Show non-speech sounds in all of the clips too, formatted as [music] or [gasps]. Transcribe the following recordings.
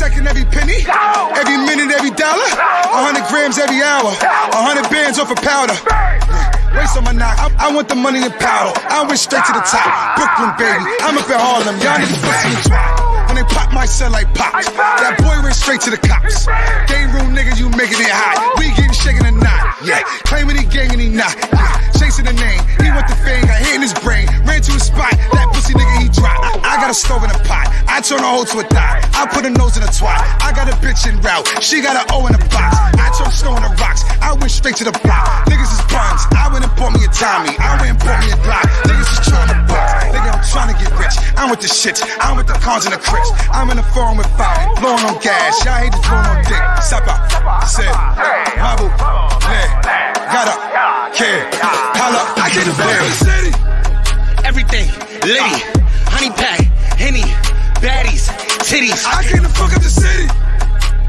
second, every penny, every minute, every dollar, a hundred grams every hour, a hundred bands off of powder. Race on my knock, I, I want the money and powder. I went straight to the top. Brooklyn, baby. I'm up at Harlem. Y'all pussy and drop. When they pop my cell like pop, That boy went straight to the cops. Game room niggas, you making it hot. We getting shaking a knot. Yeah. Claiming he gang and he not. Yeah. Chasing the name. He want the fame, got hit in his brain. Ran to his spot. That pussy nigga, he dropped. I got a stove in a pot. I turn a hoe to a thigh. I put a nose in a twat. I got a bitch in route. She got an O in a box. I turn snow in the rocks. I went straight to the block. Niggas is buns. I went and bought me a Tommy. I went and bought me a Glock. Niggas is trying to bust. Nigga, I'm trying to get rich. I'm with the shits. I'm with the cons and the crips. I'm in the foreign with five. Blowing on gas. Y'all hate to blowing on dick. Sapa. Said. Mabu. Yeah. Got up. Kid. Holla. I get the city. Everything. Liddy. Honey pack. Henny. Baddies. Titties. I came to fuck up the city.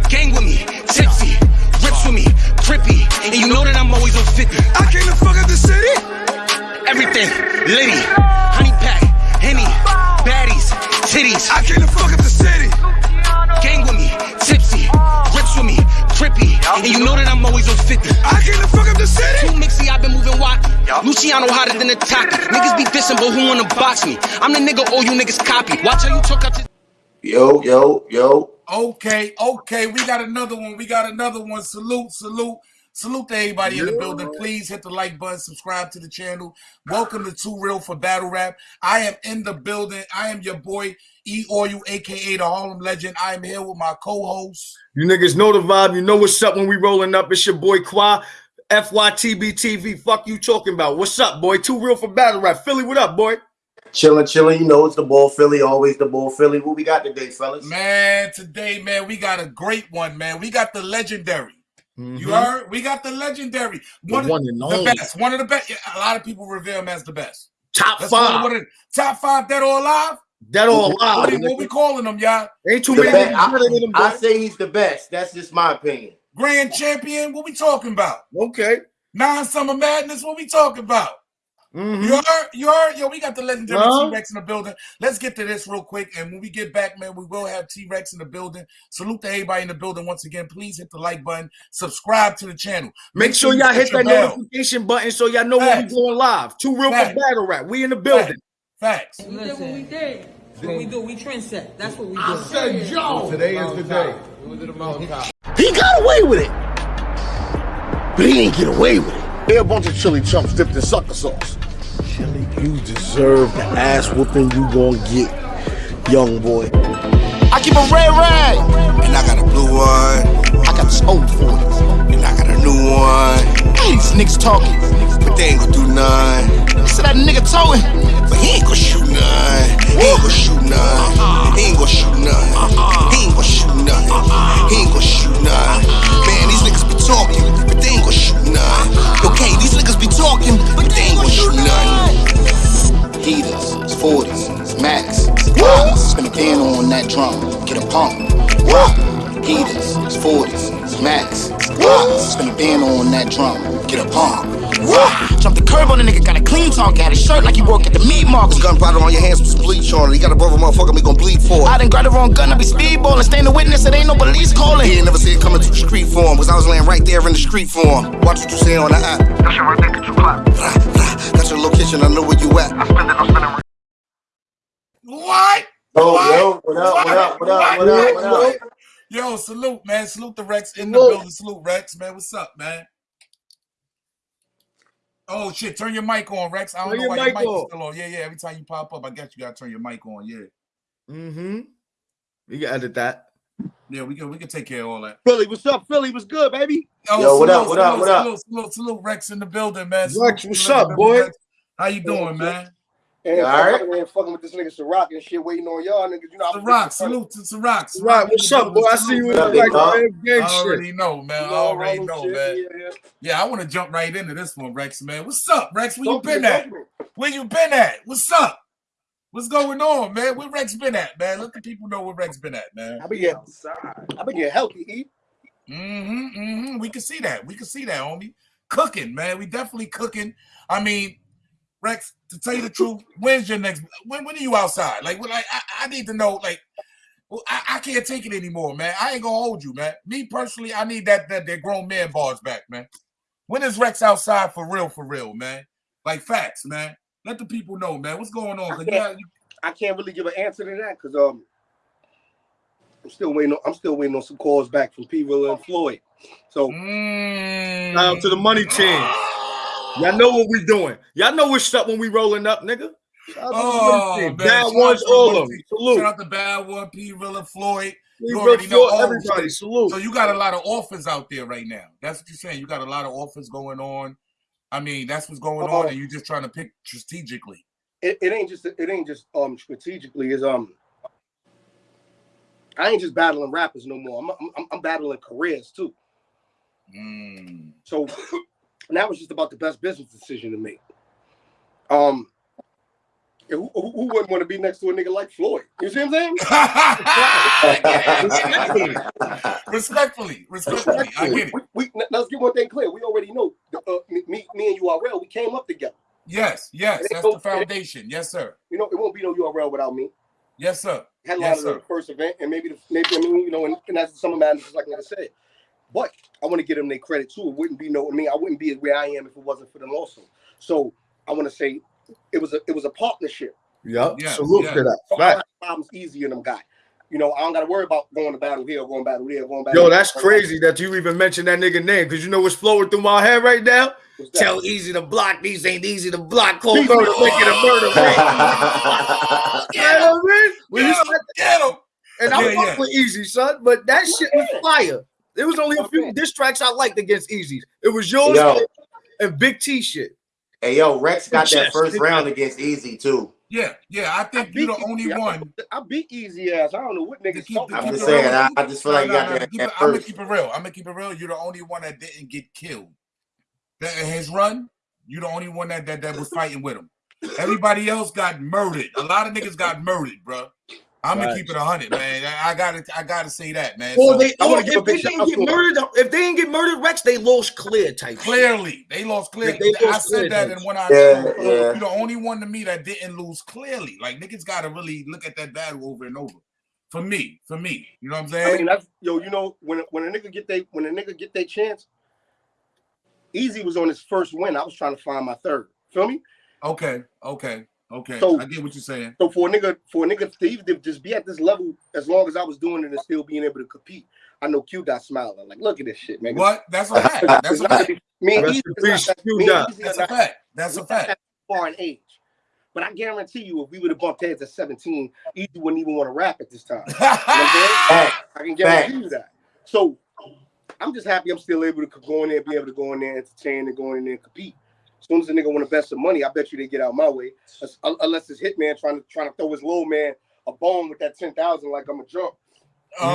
Gang with me. Tipsy. Rips with me. Crippy. And you know that I'm always on 50. I came to fuck up the city. Everything. Liddy. Honey pack. Henny. Baddies. Titties. I came to fuck up the city. And you know that I'm always on 50. I came to fuck up the city. Too mixy, I've been moving wacky. Luciano hotter than a taki. Niggas be dissing, but who wanna box me? I'm the nigga all you niggas copy. Watch how you talk up to. Yo, yo, yo. Okay, okay, we got another one. We got another one. Salute, salute, salute to everybody in the building. Please hit the like button, subscribe to the channel. Welcome to Too Real for Battle Rap. I am in the building. I am your boy E Oil, aka the Harlem Legend. I am here with my co-host. You niggas know the vibe. You know what's up when we rolling up. It's your boy Qua. FYTB TV. Fuck you talking about. What's up, boy? Too real for battle rap. Philly, what up, boy? Chilling, chilling. You know it's the ball Philly, always the ball Philly. What we got today, fellas? Man, today, man, we got a great one, man. We got the legendary. Mm-hmm. You heard? We got the legendary. One, one of and the best. One of the best. A lot of people revere him as the best. Top That's five. of the top five dead or alive. That all What live. what we calling them, y'all? Ain't too The many best. niggas better than him, I, I say he's the best. That's just my opinion. Grand champion. What we talking about? Okay. Nine summer madness. What we talking about? Mhm. You are, you are, Yo, we got the legendary Huh? T Rex in the building. Let's get to this real quick, and when we get back, man, we will have T Rex in the building. Salute to everybody in the building once again. Please hit the like button, subscribe to the channel. Make sure you y'all hit your that bell. notification button so y'all know when we Facts. going live. Two real for Facts. battle rap. We in the building. Facts. We did what we did. That's what we do. We trendset. That's what we do. I said, yo. Today is the day. He got away with it. But he didn't get away with it. They're a bunch of chili chumps dipped in sucker sauce. Chili, you deserve the ass whooping you gonna get, young boy. I keep a red rag. And I got a blue one. I got this old 40s. And I got a new one. These niggas talking. But they ain't gonna do none. So that nigga towing. But he ain't gonna shoot none. He ain't gonna shoot none. Uh-uh. He ain't gonna shoot none. Uh-uh. He ain't gonna shoot none. Uh-uh. He ain't gonna shoot none. Man, these niggas be talking, talking, but they ain't gonna shoot none. Heaters, 40s, Max. Spin a can on that drum. Get a pump. Heaters, 40s, Max, Glocks. Spin a band on that drum. Get a pump. Rock. Jump the curb on the nigga, got a clean talk, got his shirt like he work at the meat market. Gunpowder on your hands with some bleach on it. You got a brother motherfucker, me gon' bleed for it. I it. done grabbed the wrong gun, I be speedballing. Staying the witness, it ain't no police calling. He ain't never see it coming to the street for him, cause I was laying right there in the street for him. Watch what you say on the app. That shit right there, get you clap. Rah, rah. Got your location, I know where you at. I spend it, I'm spending. What? Yo, yo, what up, what up, what up, what up, what up? Yo, salute, man. Salute the Rex in the Salute. building. Salute, Rex, man. What's up, man? Oh shit, turn your mic on, Rex. I don't Turn know your why mic your mic is still on. Yeah, yeah. Every time you pop up, I guess you gotta turn your mic on. Yeah. Mm-hmm. You can edit that. Yeah, we can we can take care of all that. Philly, what's up? Philly, what's good, baby? Oh, Yo, what salute, up, what up, salute, what up? Salute, salute, salute, Rex in the building, man. Rex, Salute, what's salute, up, boy? Rex. How you doing, man? And You all right? fucking, and fucking with this nigga Ciroc and shit, waiting on y'all niggas. You know, I'm Ciroc, salute to Ciroc. Ciroc Right, what's up, boy? I see you in Salute, the like up, man, I gang shit. already know, man. I You know, already know, shit, man. Yeah, yeah. Yeah, I want to jump right into this one, Rex, man. What's up, Rex? Where you Don't been at? Where you been at? What's up? What's going on, man? Where Rex been at, man? Let the people know where Rex been at, man. I been getting, I been getting healthy, E. Mm-hmm, mm-hmm. We can see that. We can see that, homie. Cooking, man. We definitely cooking. I mean, Rex, to tell you the truth, when's your next when when are you outside? Like, when, like I, I need to know, like, Well, I, I can't take it anymore, man. I ain't gonna hold you, man. Me personally, I need that that, that grown man bars back, man. When is Rex outside for real, for real, man? Like facts, man. Let the people know, man. What's going on? 'Cause you got- you- I can't really give an answer to that because um, I'm still waiting. On, I'm still waiting on some calls back from P. Rilla and Floyd. So Mm. Shout out to the money team. [gasps] [laughs] Y'all know what we're doing. Y'all know what's up when we rolling up, nigga. Shout out to the Oh, man. Bad Shout ones, out to the all of money them. Salute. Shout out to Bad One, P. Rilla, Floyd. You already know everybody. Salute. So you got a lot of offers out there right now. That's what you're saying. You got a lot of offers going on. I mean, that's what's going on, and you're just trying to pick strategically. it, it ain't just it ain't just um strategically is um. I ain't just battling rappers no more. I'm I'm, I'm battling careers too. Mm. So now was just about the best business decision to make. Um, who, who, who wouldn't want to be next to a nigga like Floyd? You see what I'm saying? respectfully, respectfully, I get it. We, we, let's get one thing clear. We already know uh, me, me, and URL. We came up together. Yes, yes, that's the foundation. Yes, sir. You know, it won't be no URL without me. Yes, sir. Headline Yes, of the first event, and maybe the maybe I mean you know, and, and that's some of my just like I said. But I want to give them their credit too. It wouldn't be no, I mean, I wouldn't be where I am if it wasn't for them also. So I want to say it was a it was a partnership. Yup. Yes, Salute yes. to that. So I problems easier than them guy. You know, I don't got to worry about going to battle here, going battle there, going battle. Yo, there. that's crazy that you even mentioned that nigga name because you know what's flowing through my head right now? What's? Tell Easy to block these ain't easy to block. Call Easy. murder, making a murder. ring. You know what I mean? When you Get him, said- get him. and I Yeah, fuck yeah. with Easy, son, but that shit was fire. There was only a few Okay. diss tracks I liked against Easy. It was yours Yo. and Big T shit. Hey yo, Rex got that Yes, first round against Easy too. Yeah, yeah. I I think beat you're the only Easy. I- one. I beat easy ass. I don't know what to niggas keep- talking I'm just saying, I. I just feel like you got that keep at it, I'm gonna first. keep it real. I'm gonna keep it real. You're the only one that didn't get killed. That in his run, you're the only one that, that that was fighting with him. Everybody else got murdered. A lot of niggas got murdered, bro. I'm gonna keep it hundred, man. I, I gotta, I gotta say that, man. Or So, they, I or wanna oh, give a if they didn't get murdered, if they didn't get murdered, Rex, they lost clear type. shit. clearly, they lost clearly. They- they I lost said clear, that though. in one I Yeah, show. yeah. You're the only one to me that didn't lose clearly. Like niggas gotta really look at that battle over and over. For me, for me, you know what I'm saying? I mean, that's yo. You know, when when a nigga get they when a nigga get their chance, Easy was on his first win. I was trying to find my third. Feel me? okay, okay, okay. So- I get what you're saying. So for a nigga, for a nigga to even to just be at this level as long as I was doing it and still being able to compete, I know Q dot smiling like, look at this shit, man. What? That's a fact. That's It's a not fact. gonna be- me and Rest Easy in is not peace, that- Q me and dot. Easy That's a fact. That's a fact. that far in age. But I guarantee you, if we would have bumped heads at 17, Easy wouldn't even want to rap at this time. [laughs] You know I'm saying? Fact. I can guarantee you that. So I'm just happy I'm still able to go in there, be able to go in there, entertain, and go in there and compete. As soon as the nigga want to bet some money, I bet you they get out my way. Unless it's hitman trying to trying to throw his little man a bone with that ten thousand like I'm a jump. Um,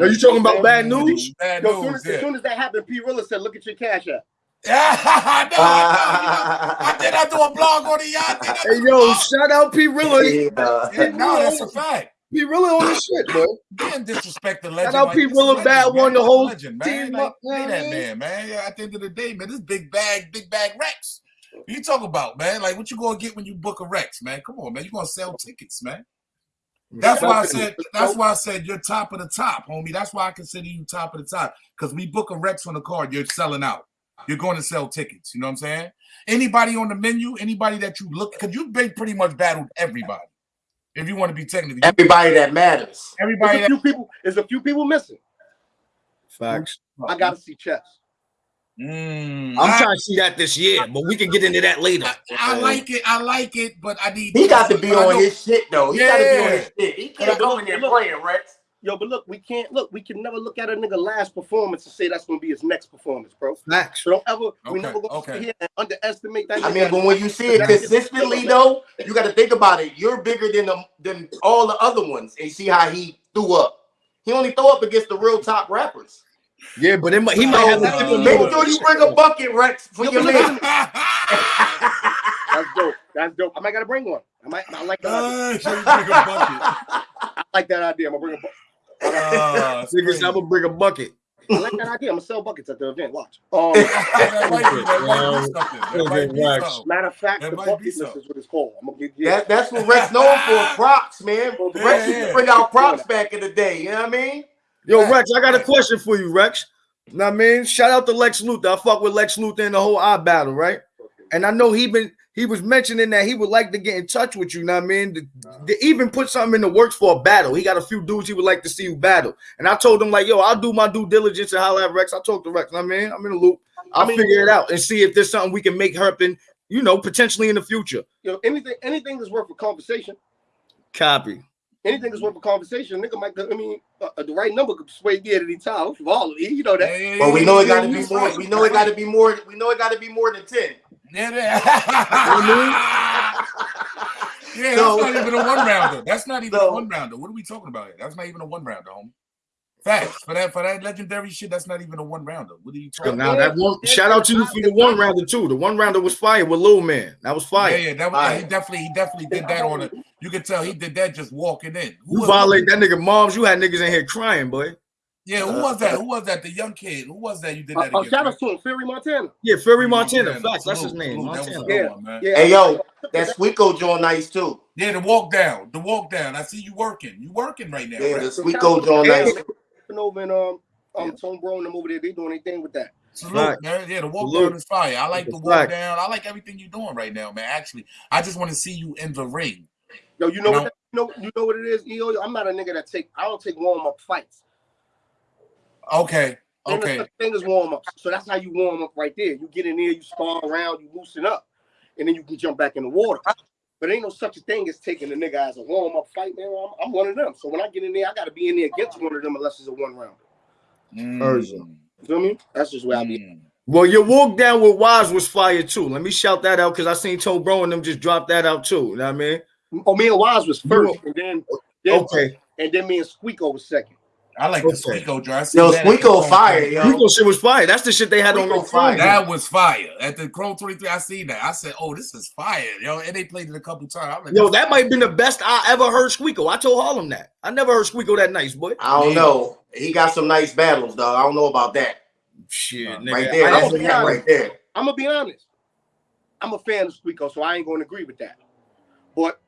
Are you talking about bad news? Bad Yo, as soon news. as, as soon as that happened, P. Rilla said, "Look at your cash app." [laughs] Yeah, I know. I, know. [laughs] I did. I do a blog on it. Yeah, I did. Hey yo, shout out P Rilla. Yeah. Yeah, no, that's a fact. P Rilla on this shit, bro. Can't disrespect the legend. out like, P. Rilla Bad. One, the whole legend, man. team Like, up, man. that man, man. Yeah, at the end of the day, man, this big bag, big bag Rex. What you talk about, man? Like, what you gonna get when you book a Rex, man? Come on, man. You gonna sell tickets, man. Mm-hmm. That's why I said. That's why I said you're top of the top, homie. That's why I consider you top of the top. Because we book a Rex on the card, you're selling out. You're going to sell tickets. You know what I'm saying? Anybody on the menu, anybody that you look, because you've been pretty much battled everybody. If you want to be technical, Everybody that matters. everybody There's a that few people. There's a few people missing. Facts. I gotta see chess. Mm, I'm I- trying to see that this year, but we can get into that later. I, I like it. I like it, but I need. He got to be on his shit though. He got to be on Yeah. his shit. He can't go don't- in there playing, Rex. Yo, but look, we can't look. We can never look at a nigga last performance and say that's gonna be his next performance, bro. Facts. So don't ever. we never gonna okay. sit here and underestimate that. I nigga. mean, but when you see it consistently though, you got to think about it. You're bigger than the, than all the other ones, and see how he threw up. He only throw up against the real top rappers. Yeah, but it might, he might have a uh, different make motive. sure you bring a bucket, Rex, for Yo, your man. [laughs] That's dope. That's dope. I might gotta bring one. I might. I like that. idea. Uh, should bring a bucket? [laughs] I like that idea. I'm gonna bring a. bu- [laughs] Uh, Niggas. I'm gonna bring a bucket. I [laughs] like that idea. I'm gonna sell buckets at the event. Watch. Um, that might be, that might be something. That might be Wax. something. matter of fact, That the bucket list so. is what it's called. I'm gonna give you. That, that's what Rex known for, [laughs] props, man. Yeah, Rex used to bring out props back in the day. You know what I mean? Yo, Right. Rex, I got a question for you, Rex. Know what I mean, shout out to Lex Luthor. I fuck with Lex Luthor in the whole eye battle, right? And I know he been he was mentioning that he would like to get in touch with you. Know what I mean, to, to even put something in the works for a battle. He got a few dudes he would like to see you battle. And I told him like, yo, I'll do my due diligence and holler at Rex. I talked to Rex. Know what I mean, I'm in the loop. I'll I mean- figure it out and see if there's something we can make happen. You know, potentially in the future. You know, anything, anything that's worth a conversation. Copy. Anything that's worth a conversation. Nigga might. I mean, uh, uh, the right number could sway me at any time. For all of you, you know that. yeah, But we know it got to be more. We know it got to be more. We know it got to be more than ten. Yeah, that- yeah, So- that's not even a one rounder. That's not even So- a one rounder. What are we talking about? here? That's not even a one rounder, home. Facts for that for that legendary shit. That's not even a one rounder. What are you So talking? now about? that one shout out to you for the one rounder too. The one rounder was fire with Lil Man. That was Yeah, fire. yeah, that was, All he definitely he definitely did that on it. You could tell he did that just walking in. Who You was- violate that nigga moms. You had niggas in here crying, boy. Yeah, who was that? Who was that? The young kid. Who was that? You did Uh, that uh, against? shout right? out to him, Fury Montana. Yeah, Fury Montana. Montana. Facts. That's his name. salute. That was a Montana. good Yeah. one, man. Yeah. Hey yo, that's Sweetco joint nice too. Yeah, the walk down, the walk down. I see you working. You working right now. Yeah, right? the Sweetco joint Yeah. nice. And over in um um Tone Bro and them over there, they doing anything with that. Salute, Right. man. Yeah, the walk Salute. down is fire. I like the walk fact. down. I like everything you're doing right now, man. Actually, I just want to see you in the ring. Yo, you know You what? That, you know, you know what it is, EO. I'm not a nigga that take. I don't take warm up fights. Okay. Ain't no Okay. such thing as warm up. So that's how you warm up right there. You get in there, you spar around, you loosen up, and then you can jump back in the water. But ain't no such a thing as taking a nigga as a warm up fight, man. I'm, I'm one of them. So when I get in there, I got to be in there against one of them unless it's a one rounder. Urza. Mm, You feel me? That's just where I be. mm. Well, your walk down with Wise was fire too. Let me shout that out because I seen Toe Bro and them just drop that out too. You know what I mean? Oh, me and Wise was first, and then, then Okay. and then me and Squeako was second. I like the Okay. Squeako joint. I see Yo, that Squeako fire, yo. Rico shit was fire. That's the shit they had on Rico the fire. That was fire. At the Chrome 23, I seen that. I said, oh, this is fire, yo. And they played it a couple times. Like, Yo, that might have been the best I ever heard Squeako. I told Harlem that. I never heard Squeako that nice, boy. I don't know. He got some nice battles, dog. I don't know about that. Shit, uh, nigga. Right there, That's what he got right there. I'm gonna be honest. I'm a fan of Squeako, so I ain't gonna agree with that. But, but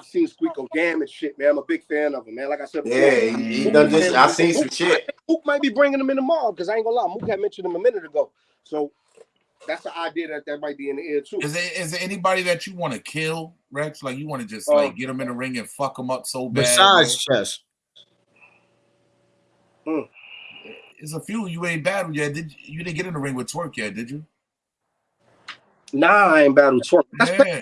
I've seen Squeako damage shit, man. I'm a big fan of him, man. Like I said, before, Yeah, he, he done this. I seen some shit. Mook might be bringing him in tomorrow because I ain't gonna lie. Mook had mentioned him a minute ago, so that's the idea that that might be in the air too. Is there, is there anybody that you want to kill, Rex? Like you want to just Uh, like get them in the ring and fuck them up so bad? Besides chess. man? there's a few you ain't battled yet. Did you, you didn't get in the ring with Twerk yet? Did you? Nah, I ain't battled twerk. That's Yeah.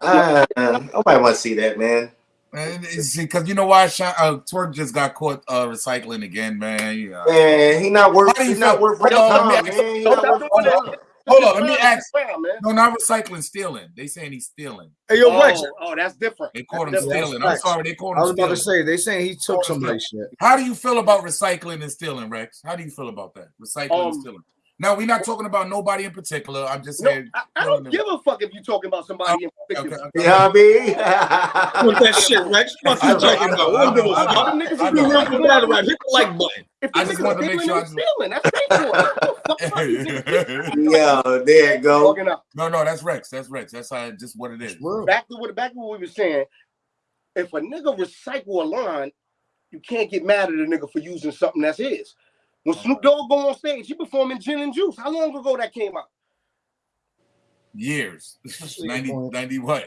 Uh, nobody want to see that, man. Because you know why? Sha- Uh, Twerk just got caught uh, recycling again, man. Yeah. Man, he not worth. How do you He's not worth Hold on, let me ask- He Don't worth doing Rex that. time. Hold on, let me ask. Round, man. No, not recycling, stealing. They saying he's stealing. Hey, yo, Rex. Oh, oh, that's different. They caught him That's different. stealing. I'm sorry, they caught him. I was about to say they saying he took somebody's shit. How do you feel about recycling and stealing, Rex? How do you feel about that? Recycling and Um, stealing. No, we're not talking about nobody in particular. I'm just No, saying. I, I don't give a fuck if you're talking about somebody in particular. okay. You know what I mean? With that shit, Rex. Fuck I you know, talking about. I I don't give a fuck. know. Them niggas I is You know. real for battle rap. Hit the like button. If I the just niggas to make stealing, sure I they just- stealing. That's straightforward. What the [laughs] fuck are you Yo, there you go. no, no, that's Rex. That's Rex. That's how just what it is. Back to what back to what we were saying. If a nigga recycle a line, you can't get mad at a nigga for using something that's his. When Snoop Dogg go on stage, he performing Gin and Juice. How long ago that came out? Years. see [laughs] 90, 90 what?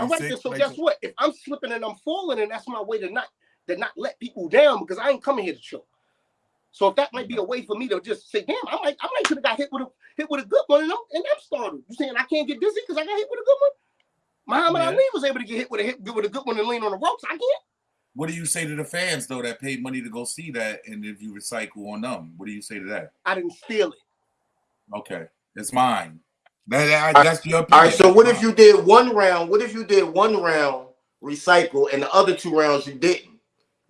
All right, 96? so guess what? If I'm slipping and I'm falling, and that's my way to not to not let people down because I ain't coming here to chill. So if that might be a way for me to just say, damn, I might I might could have got hit with a hit with a good one and I'm and I'm startled. You saying I can't get dizzy because I got hit with a good one? Muhammad Yeah. Ali was able to get hit with a hit with a good one and lean on the ropes. I can't. What do you say to the fans though that paid money to go see that and if you recycle on them? What do you say to that? I didn't steal it. Okay. It's mine. That, that- that's your opinion. All right. So That's what if you did one round? What if you did one round recycle and the other two rounds you didn't?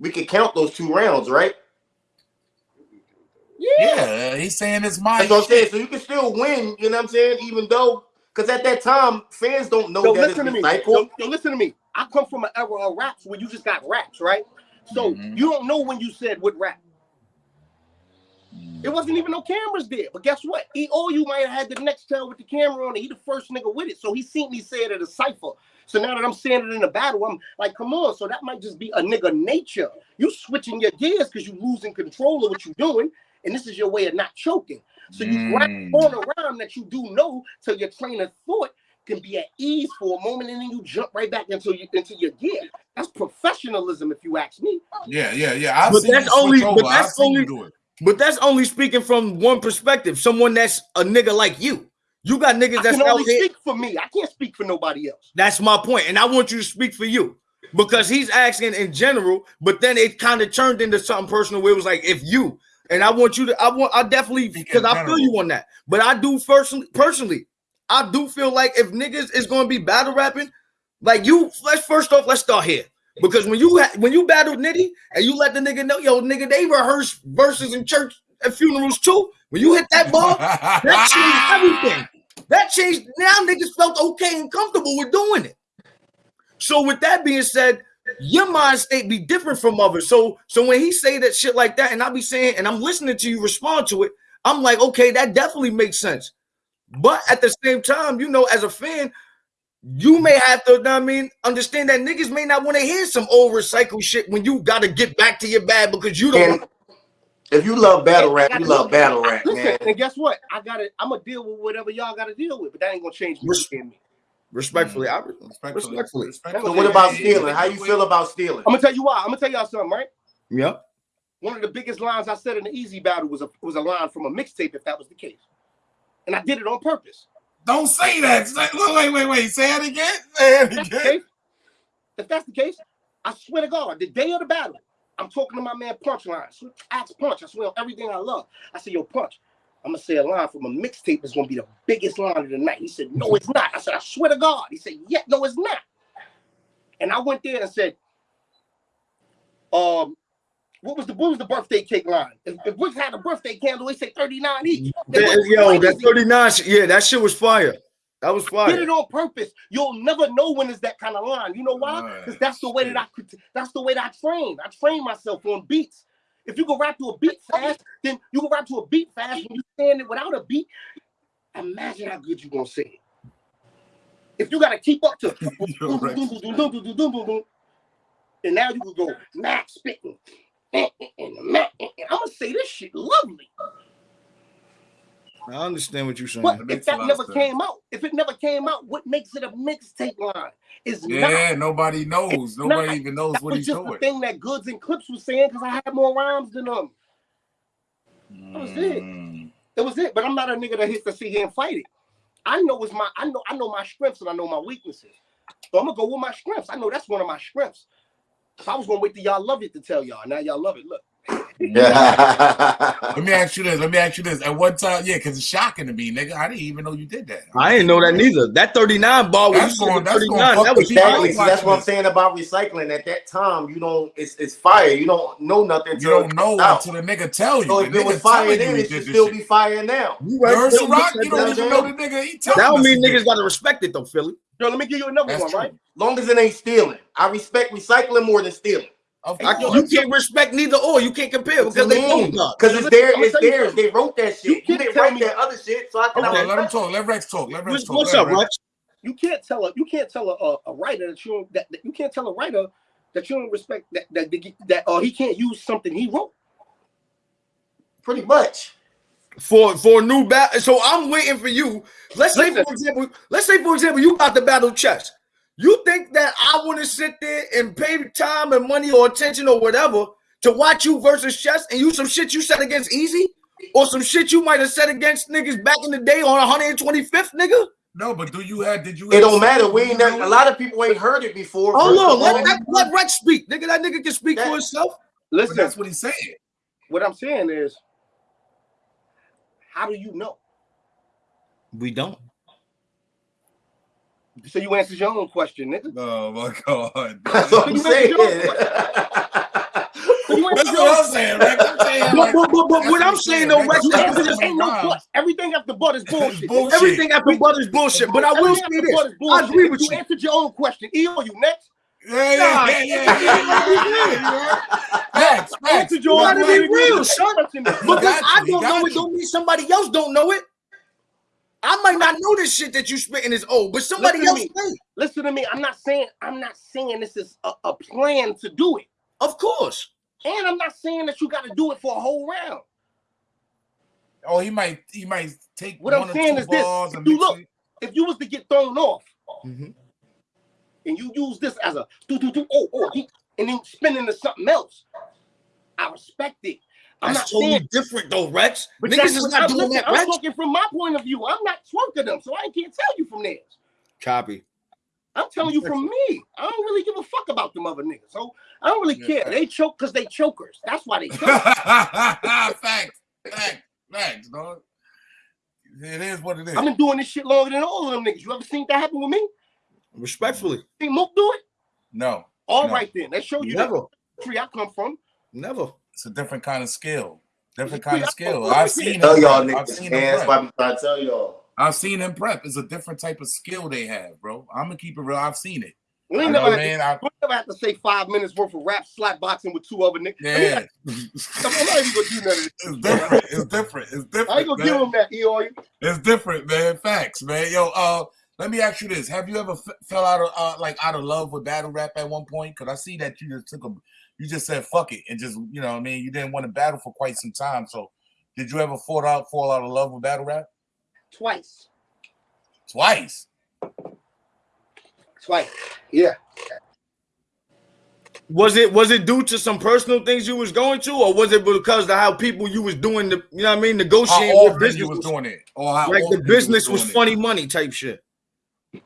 We could count those two rounds, right? Yeah, yeah he's saying it's my That's what I'm saying. So you can still win. You know what I'm saying? Even though, because at that time, fans don't know Yo, that it's listen to me. recycle. Yo, yo, listen to me. I come from an era of raps where you just got raps, right? So Mhm. you don't know when you said what rap. It wasn't even no cameras there. But guess what? He or you might have had the next tail with the camera on it. He the first nigga with it. So he seen me say it at a cipher. So now that I'm saying it in a battle, I'm like, come on. So that might just be a nigga nature. You switching your gears because you losing control of what you're doing. And this is your way of not choking. So you grab Mm. on rhyme that you do know till your train of thought can be at ease for a moment and then you jump right back into you into your gear. That's professionalism, if you ask me. Yeah, yeah, yeah. I've But seen that's you switch only- but over. I've seen you only- do it. But that's only speaking from one perspective. Someone that's a nigga like you. You got niggas I that's can out only here. speak for me. I can't speak for nobody else. That's my point, and I want you to speak for you because he's asking in general, but then it kind of turned into something personal where it was like, if you, and I want you to, I want, I definitely because I feel you on that, but I do personally, personally, I do feel like if niggas is going to be battle rapping, like you, let's first off, let's start here. Because when you when you battled Nitty and you let the nigga know, yo, nigga, they rehearse verses in church and funerals too. When you hit that ball, that [laughs] changed everything. That changed. Now niggas felt okay and comfortable with doing it. So with that being said, your mind state be different from others. So so when he say that shit like that, and I be saying, and I'm listening to you respond to it, I'm like, okay, that definitely makes sense. But at the same time, you know, as a fan, you may have to, know what I mean, understand that niggas may not want to hear some old recycled shit when you got to get back to your bag because you don't. And if you love battle rap, you love battle rap, Listen, man. and guess what? I gotta. I'm gonna deal with whatever y'all gotta deal with, but that ain't gonna change me. Res- I'm Respectfully, I mm-hmm. Respectfully. Respectfully. So what about stealing? How you feel about stealing? I'm gonna tell you why. I'm gonna tell y'all something, right? yeah. One of the biggest lines I said in the Easy Battle was a was a line from a mixtape, if that was the case, and I did it on purpose. Don't say that. Wait, wait, wait. Say it again. Say it If that's the again. case, if that's the case, I swear to God, the day of the battle, I'm talking to my man Punchline. So ask Punch. I swear on everything I love. I said, Yo, Punch, I'm gonna say a line from a mixtape that's gonna be the biggest line of the night. He said, No, it's not. I said, I swear to God. He said, Yeah, no, it's not. And I went there and said, um, what was the what was the birthday cake line? If, if we had a birthday candle, they say 39 each. That- went yo, that 39 shit, yeah, that shit was fire. That was did fire. it on purpose. You'll never know when it's that kind of line. You know why? Right. Because that's the way that I could. That's the way that I train. I train myself on beats. If you go rap to a beat fast, then you go rap to a beat fast. When you stand it without a beat, imagine how good you gonna sing. If you gotta keep up to, [laughs] [laughs] and now you can go max spitting. And I'm gonna say this shit lovely. I understand what you're saying. But if that never came out, if it never came out, what makes it a mixtape line? Is not Yeah, nobody knows. not- Nobody even knows That what was he's just the thing that Goodz and Clips was saying because I had more rhymes than them. That was it. Mm. That was it. But I'm not a nigga that hits to see here and fight it. I know it's my I know I know my strengths and I know my weaknesses. So I'm gonna go with my strengths. I know that's one of my strengths. I was gonna wait till y'all love it to tell y'all. Now y'all love it. Look. Let me ask you this. Let me ask you this. At one time, yeah, because it's shocking to me, nigga. I didn't even know you did that. I didn't know that neither. That 39 ball when you That's going- the that's going 39, fuck that was with. Exactly. See, that's what I'm saying about recycling. At that time, you don't. It's it's fire. You don't know nothing. You don't know comes out. until the nigga tell you. So The if it was fire then, you he it should still shit. be fire now. You You right. heard Philly, Ciroc? You don't don't even know the nigga. He That telling don't mean niggas gotta respect it though, Philly. Yo, let me give you another That's one, true. right? Long as it ain't stealing. I respect recycling more than stealing. Of I, course. you can't respect neither or. You can't compare because they both got. Because it's there, it's tell theirs. They wrote that shit. You can't didn't write me- that other shit, so I can Hold on, let him talk. Let Rex talk. Let Rex What's, talk. what's Let up, Rex. Rex? You can't tell a you can't tell a, a, a writer that you don't that, that you can't tell a writer that you don't respect that that that, that uh, he can't use something he wrote. Pretty much. for for a new battle. So I'm waiting for you. Let's say for example, let's say for example, you got the battle chess. You think that I want to sit there and pay time and money or attention or whatever to watch you versus chess and you some shit you said against Easy or some shit you might have said against niggas back in the day on 125th nigga? No, but do you have? Did you? It don't matter. We ain't never, a lot of people ain't heard it before. Hold First on, of let, let, let Rex speak. Nigga, that nigga can speak for That- himself. But Listen, that's what he's saying. what I'm saying is, how do you know? We don't. So you answered your own question, nigga. Oh my [laughs] god. That's what I'm You saying. So [laughs] you answered That's what I'm saying, Rex. I'm saying, But, like, but, but, but that's what I'm saying though, Rex, You That's answered this ain't no rhymes. but. Everything after but is [laughs] bullshit. bullshit. everything after butt is bullshit. But I will say this. I agree with you you. answered your own question. EO, you next. Yeah, yeah, yeah, yeah, yeah, yeah, yeah, yeah. Facts, I facts. answered your You gotta be real, son. Because I you, you don't know it, don't mean somebody else don't know it. I might not know this shit that you spitting is old, but somebody Listen to else me. may. Listen to me. I'm not saying I'm not saying this is a, a plan to do it, Of course. and I'm not saying that you got to do it for a whole round. Oh, he might he might take What I'm or saying two is this, balls if you look- it. If you was to get thrown off Mhm. and you use this as a do do do oh oh he- and then spin into something else, I respect it. I'm That's not totally saying, different though, Rex. but Niggas that's is not I'm, doing listen, that, I'm talking from my point of view. I'm not twerking them, so I can't tell you from theirs. Copy. I'm telling you from me. I don't really give a fuck about them other niggas. So I don't really Yeah, care. They choke because they chokers. That's why they [laughs] choke. facts, facts, facts, dog. It is what it is. I've been doing this shit longer than all of them niggas. You ever seen that happen with me? Respectfully. Seen Mook do it? no, All No. right then. That show you Never. the country I come from. Never. It's a different kind of skill. Different [laughs] kind of skill. I- I've seen Tell him y'all prep. I've niggas, seen man. him That's why I'm trying to tell y'all. I've seen him prep. It's a different type of skill they have, bro. I'm gonna keep it real. I've seen it. We I ain't know, never, had man. to, I, we never had to say five minutes worth of rap slap boxing with two other niggas. I mean, yeah, I'm not even gonna do none of this. it's different. It's different. I ain't gonna give him that, Eoy. It's different, man. Facts, man. Yo, uh, let me ask you this: Have you ever f- fell out of uh, like out of love with battle rap at one point? Because I see that you just took a, you just said fuck it and just you know, what I mean, you didn't want to battle for quite some time. So, did you ever fall out fall out of love with battle rap Twice. twice? Twice. Yeah. Was it was it due to some personal things you was going to, or was it because of how people you was doing the you know what I mean How negotiating with often business you was was- doing it, or how like the business was doing it? funny money type shit. It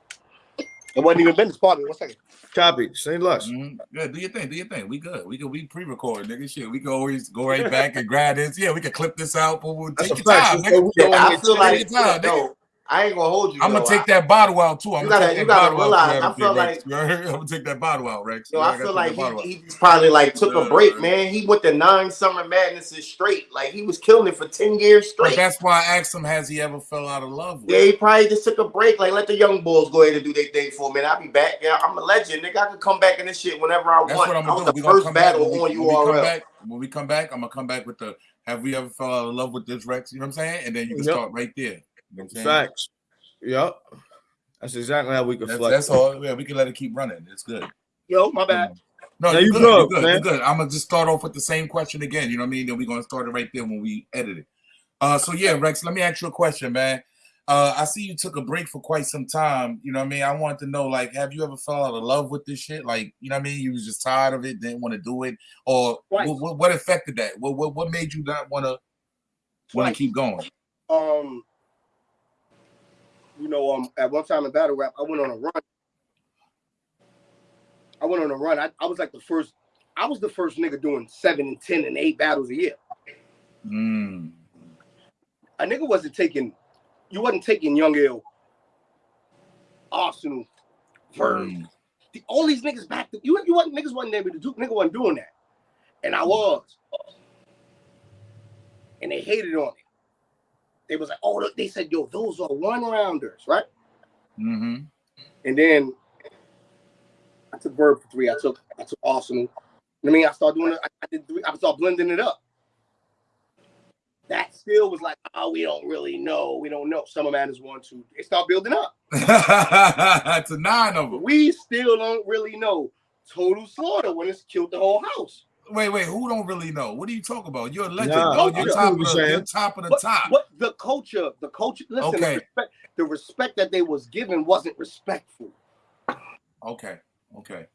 wasn't even business. Pardon me. One second. Copy. Say less. Mhm. Yeah, do your thing, do your thing. We good. We can we pre-record, nigga. Shit, we can always go right back and grab this. Yeah, we can clip this out, but we'll take a your time, nigga. Yeah, I feel like time, nigga. no, I ain't gonna hold you. I'm gonna take that bottle out too. I'm You gonna gotta- take that gotta bottle realize, out. I feel Rex. I'm gonna take that bottle out, Rex. Yo, Yeah, I gotta feel like that he, he probably like took a break, man. man. He went to nine summer madnesses straight. Like he was killing it for 10 years But straight. that's why I asked him, has he ever fell out of love with? Yeah, he probably just took a break. Like, let the young bulls go ahead and do their thing for a minute. I'll be back. Yeah, I'm a legend, nigga. I can come back in this shit whenever I That's want. what I'm gonna was do. the We gonna first come back battle when we, on when we come URL. back. When we come back, I'm gonna come back with the have we ever fell out of love with this Rex? You know what I'm saying? And then you can start right there. You know what Facts. Yep. That's exactly how we can That's, flex. that's all. Yeah, we can let it keep running. It's good. Yo, my bad. No, No, you you good. good, You good. man. You good. I'm gonna just start off with the same question again. You know what I mean? Then we're gonna start it right there when we edit it. Uh, so yeah, Rex, let me ask you a question, man. Uh, I see you took a break for quite some time. You know what I mean? I wanted to know, like, have you ever fell out of love with this shit? Like, you know what I mean? You was just tired of it, didn't want to do it, or what, what, what affected that? What, what what made you not want to want to keep going? Um, you know, um, at one time in battle rap, I went on a run. I went on a run. I, I was like the first. I was the first nigga doing seven and ten and eight battles a year. Mm. A nigga wasn't taking. You wasn't taking Young Ill, Arsenal, Verb. Mm. The- all these niggas back. To, you you wasn't niggas wasn't able to do. Nigga wasn't doing that, and I was. And they hated on it. They was like, oh, they said, yo, those are one rounders, right? hmm And then I took Verb for three. I took I took Arsenal. I mean, I started doing it. I, did three. I started blending it up. That still was like, oh, we don't really know. We don't know. Summer Madness one, two. It started building up. [laughs] it's a nine of them. We still don't really know. Total slaughter when it's killed the whole house. Wait, wait. Who don't really know? What are you talking about? You're a legend. Nah, bro. You're top of the, you're top of the But, top. but the culture, the culture. Listen, Okay. the, respect, the respect that they was given wasn't respectful. Okay, okay.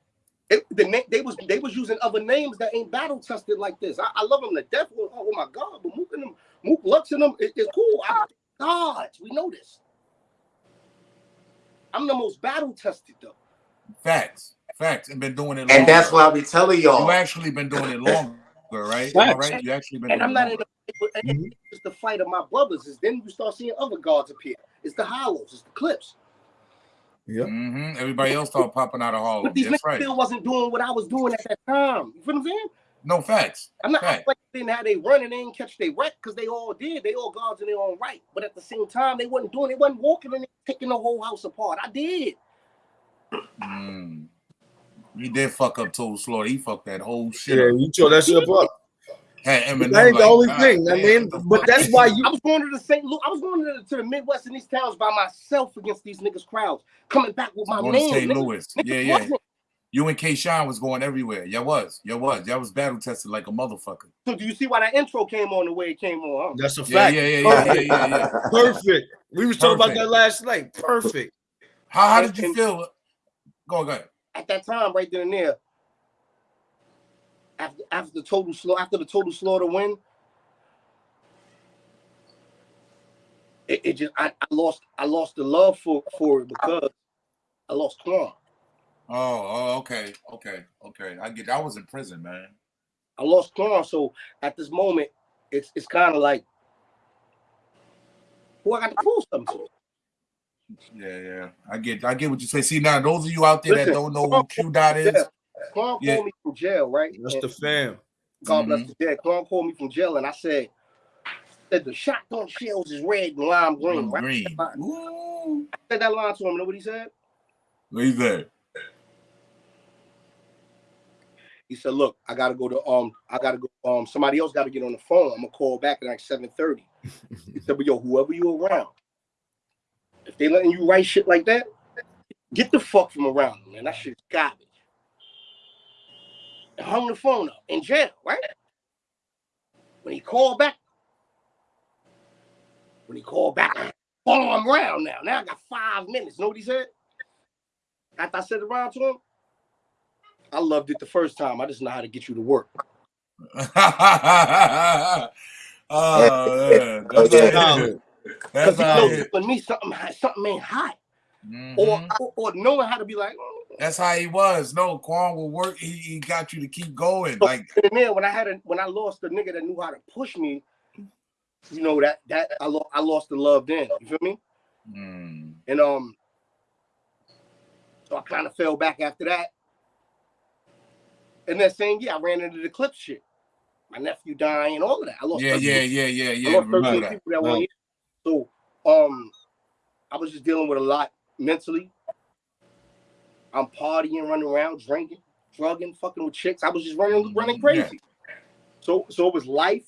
It, the na- they was they was using other names that ain't battle tested like this. I, I love them to death. Oh, oh my god, but Mook and them, Mook Lux and them is is cool. I, gods, we know this. I'm the most battle tested though. Facts, facts. And been doing it. And longer. that's why I be telling you y'all. actually been doing it longer, right? Am I Facts. right? You actually been And doing I'm not it in longer. the and it's the fight of my brothers. Is then you start seeing other gods appear. It's the hollows, it's the clips. Yep. hmm Everybody else started popping out of Harlem. But these That's niggas right. still wasn't doing what I was doing at that time. You feel what I'm saying? No facts. I'm not Fact. acting like they didn't they run and they didn't catch they wreck because they all did. They all gods in their own right. But at the same time, they wasn't doing. They wasn't walking and taking the whole house apart. I did. Mm. He did fuck up Total Slaughter. He fucked that whole shit Yeah, up. you tore that shit up. Had Eminem That ain't the only God thing. I mean, but that's why you I was going to the St. Louis. I was going to the, to the Midwest and these towns by myself against these niggas crowds, coming back with my going to name. St. Niggas- Louis. niggas Yeah, yeah. wasn't. You and K. Sean was going everywhere. Yeah, was. Yeah, was. Y'all was battle tested like a motherfucker. So do you see why that intro came on the way it came on? Huh? That's a Yeah, fact. yeah, yeah, yeah, yeah, yeah, yeah. [laughs] Perfect. We was talking about that last night. Perfect. How, how did you feel? Go, go ahead. At that time, right then and there, after after the total slow after the total slaughter win, it, it just I, I lost I lost the love for for it because I lost Quan. Oh, oh, okay, okay, okay. I get. I was in prison, man. I lost Quan. So at this moment, it's it's kind of like who I got to prove something to. Yeah, yeah. I get. I get what you say. See now, those of you out there that don't know who Q Dot is, Yeah. Quan Yeah. called me from jail, right? That's And the fam. God bless Mhm. his dad. Quan called me from jail, and I said, said the shotgun shells is red and lime green. Right? green. I said that line to him. You know what he said? What he said? He said, "Look, I gotta go to um, I gotta go um, somebody else got to get on the phone. I'm gonna call back at like 7:30." he said, "But yo, whoever you around, if they letting you write shit like that, get the fuck from around them, man. That shit's garbage." And hung the phone up in jail, right? When he called back, when he called back, follow him around now. Now I got five minutes. Know what he said? After I said it around to him, I loved it the first time. I just know how to get you to work. [laughs] oh, yeah. That's Yeah. How it is. Because That's he how knows it is. when me something something ain't hot, or, Mhm. or or knowing how to be like. "Mm." That's how he was. No, Quan will work. He, he got you to keep going. Like, And then when I had a when I lost the nigga that knew how to push me, you know that that I lost I lost the love then. You feel me? mm, And um, so I kind of fell back after that. And that same year, I ran into the clip shit. My nephew dying, all of that. I lost. yeah, 13 yeah, yeah, yeah, I yeah. lost 13 Remember that. people that one year. So um, I was just dealing with a lot mentally. I'm partying, running around, drinking, drugging, fucking with chicks. I was just running, running crazy. So, so it was life.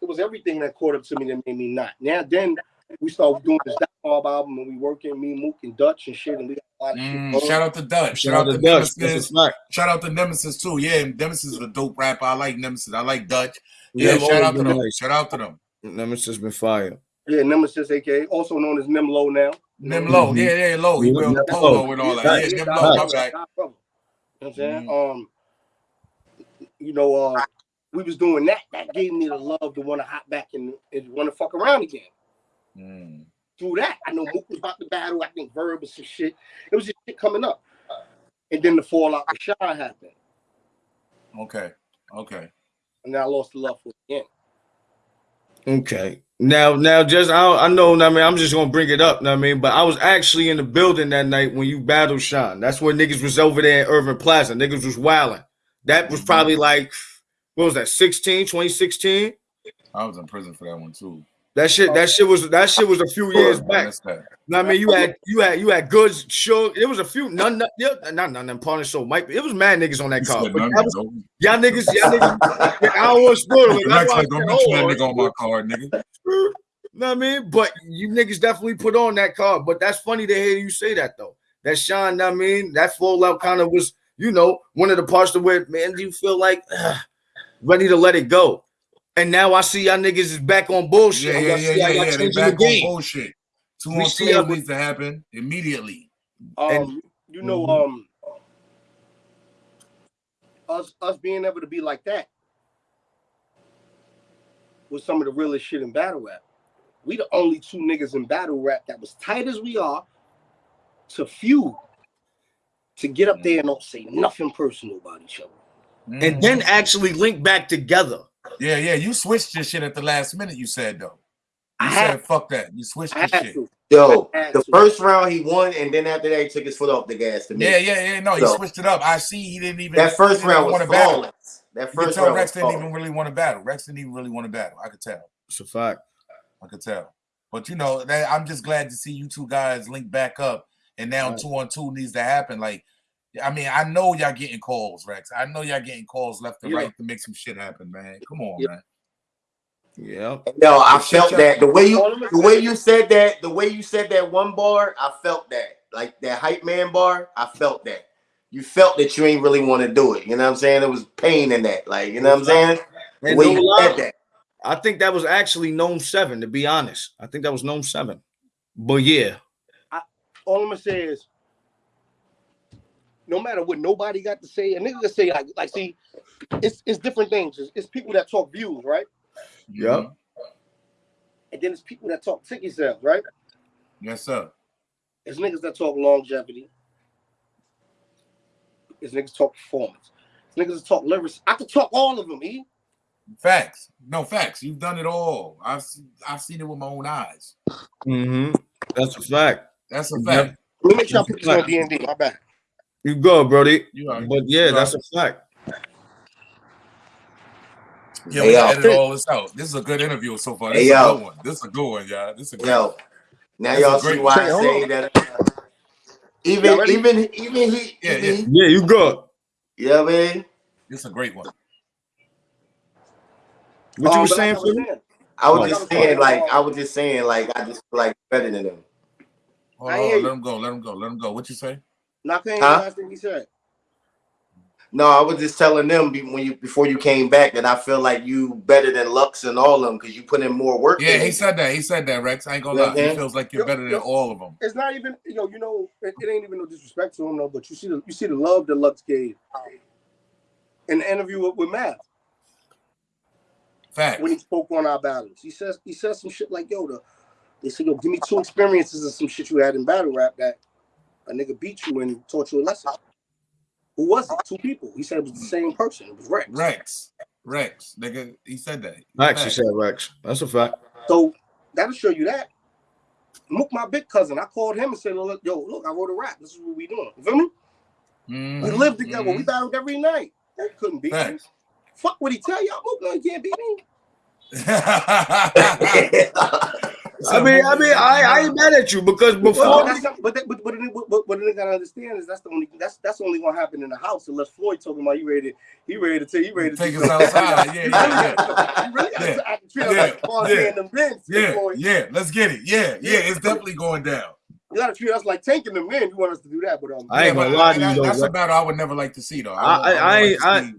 It was everything that caught up to me that made me not. Now, then we started doing this Mob album, and we working me, Mook, and Dutch and shit, and we got a lot of shit. Mm, going. shout out to Dutch. Shout out to Dutch. Nemesis. a. Shout out to Nemesis too. Yeah, Nemesis is a dope rapper. I like Nemesis. I like Dutch. Yeah, Them shout out to them. nice. Shout out to them. Nemesis been fire. Yeah, Nemesis, aka also known as Nimlo now. Them low. Mhm. Yeah, yeah, low. He Yeah, built polo Low. and all that. Nice. Yeah, them God low. My brother, bad. God brother. You know what I'm saying? Mhm. Um, you know, uh, we was doing that. That gave me the love to want to hop back and, and want to fuck around again. Mm. Through that, I know Mook was about to battle. I think Verb and some shit. It was just shit coming up. And then the fallout with Sean happened. Okay. Okay. And then I lost the love for it again. Okay. Now, now, just I, I know. I mean, I'm just gonna bring it up. I mean, but I was actually in the building that night when you battled Sean. That's when niggas was over there in Irving Plaza. Niggas was wilding. That was mm-hmm. probably like, what was that? 16, 2016. I was in prison for that one too. That shit. That shit was. That shit was a few years back. what I mean, you had you had you had goods. Sure, it was a few. None, none yeah, not none. Punish so might. Be, it was mad niggas on that car. said But none, that was, though. y'all niggas. Y'all niggas. yeah, I don't want to spoil it. That's why don't mention oh, that nigga on my card, nigga. [laughs] Know what I mean? But you niggas definitely put on that card. But that's funny to hear you say that though. That Sean, I mean, that fallout kind of was, you know, one of the parts to where, man, do you feel like [sighs] ready to let it go? And now I see y'all niggas is back on bullshit. Yeah, yeah, yeah, yeah, yeah. They back the on bullshit. Two We on two y'all- needs to happen immediately. Um, And- you know, Mhm. um, us us being able to be like that was some of the realest shit in battle rap. We the only two niggas in battle rap that was tight as we are to feud, to get up there and don't say nothing personal about each other. And then actually link back together. Yeah, yeah. You switched your shit at the last minute. You said though. You I had, said fuck that. You switched your shit. to. Yo, the to. first round he won, and then after that he took his foot off the gas to me. Yeah, yeah, yeah. No, he switched it up. I see. He didn't even. That first he round even was wanna battle. flawless. That You could first tell round Rex was didn't flawless. even really want to battle. Rex didn't even really want to battle. I could tell. It's a fact. I could tell. But you know, that, I'm just glad to see you two guys link back up. And now Right. two on two needs to happen. Like I mean, I know y'all getting calls, Rex. I know y'all getting calls left and Yeah. right to make some shit happen, man. Come on, Yeah. man. Yeah. No, I Shut felt that the way you the way you said that the way you said that one bar, I felt that like that hype man bar. I felt that you felt that you ain't really want to do it. You know what I'm saying? There was pain in that. Like you know what I'm saying? The way no you lie, said that. I think that was actually known seven, to be honest. I think that was known seven. But yeah, all I'm gonna say is, no matter what nobody got to say, a nigga can say like, like, see, it's it's different things. It's, it's people that talk views, right? Yep. And then it's people that talk ticket sales, right? Yes, sir. It's niggas that talk longevity. It's niggas talk performance. It's niggas that talk lyrics. I could talk all of them, E. Facts. No facts. You've done it all. I've I've seen it with my own eyes. Mm-hmm. that's a fact. That's a Yep. fact. Let me make sure I put this on D and D. My bad. You go, Brody. You are. But yeah, You that's are. a fact. Yeah, Hey, we yo. gotta edit all this out. This is a good interview so far. This Hey, is a good one. This is a good one, y'all. This is a good Yo, one. now y'all see great- why Say, I hold say that. uh, even even even he Yeah, even yeah. he- Yeah, you go. Yeah, man. what I mean? This is a great one. What you Um, were saying, I was Philly? saying, I was Oh. just saying like I was just saying like I just like better than them. Hold I on, hear you. let him go. Let him go. Let him go. What you say? Not paying Huh? last thing he said. No, I was just telling them when you before you came back that I feel like you better than Lux and all of them because you put in more work. Yeah, he them. said that. He said that, Rex. I ain't gonna Yeah, lie. He feels like you're Yo, better than all of them. It's not even you know, you know, it, it ain't even no disrespect to him though, but you see the you see the love that Lux gave in the interview with, with Math Facts. when he spoke on our battles. He says he says some shit like, yo, the they said, yo, give me two experiences of some shit you had in battle rap that a nigga beat you and taught you a lesson. Who was it? Two people. He said it was the same person. It was Rex. Rex. Rex. Nigga, he said that. Rex, he said Rex. That's a fact. So that'll show you that. Mook, my big cousin, I called him and said, look, yo, look, I wrote a rap. This is what we doing. You feel me? Mhm, We lived together. We mhm. battled every night. They couldn't beat me. Fuck what he tell y'all. Mook, no, he can't beat me. [laughs] [laughs] [laughs] I mean, I mean, I, I ain't mad at you because Well, before but, that's not, but, that, but, but, but, but, what they gotta understand is that's the only that's that's only gonna happen in the house unless Floyd talking about he ready to he ready to take he ready to Take do us something. outside. [laughs] Yeah, You yeah, really gotta- you really gotta Yeah. act- treat us Yeah. like Fonzie Yeah. and them Vince, yeah, Floyd. yeah. Let's get it. Yeah, yeah. It's definitely going down. You gotta treat us like tanking them in. You want us to do that, but um, I ain't Yeah, gonna but lie to that- you though. That's a Rex. battle I would never like to see, though. I- won't- I- won't I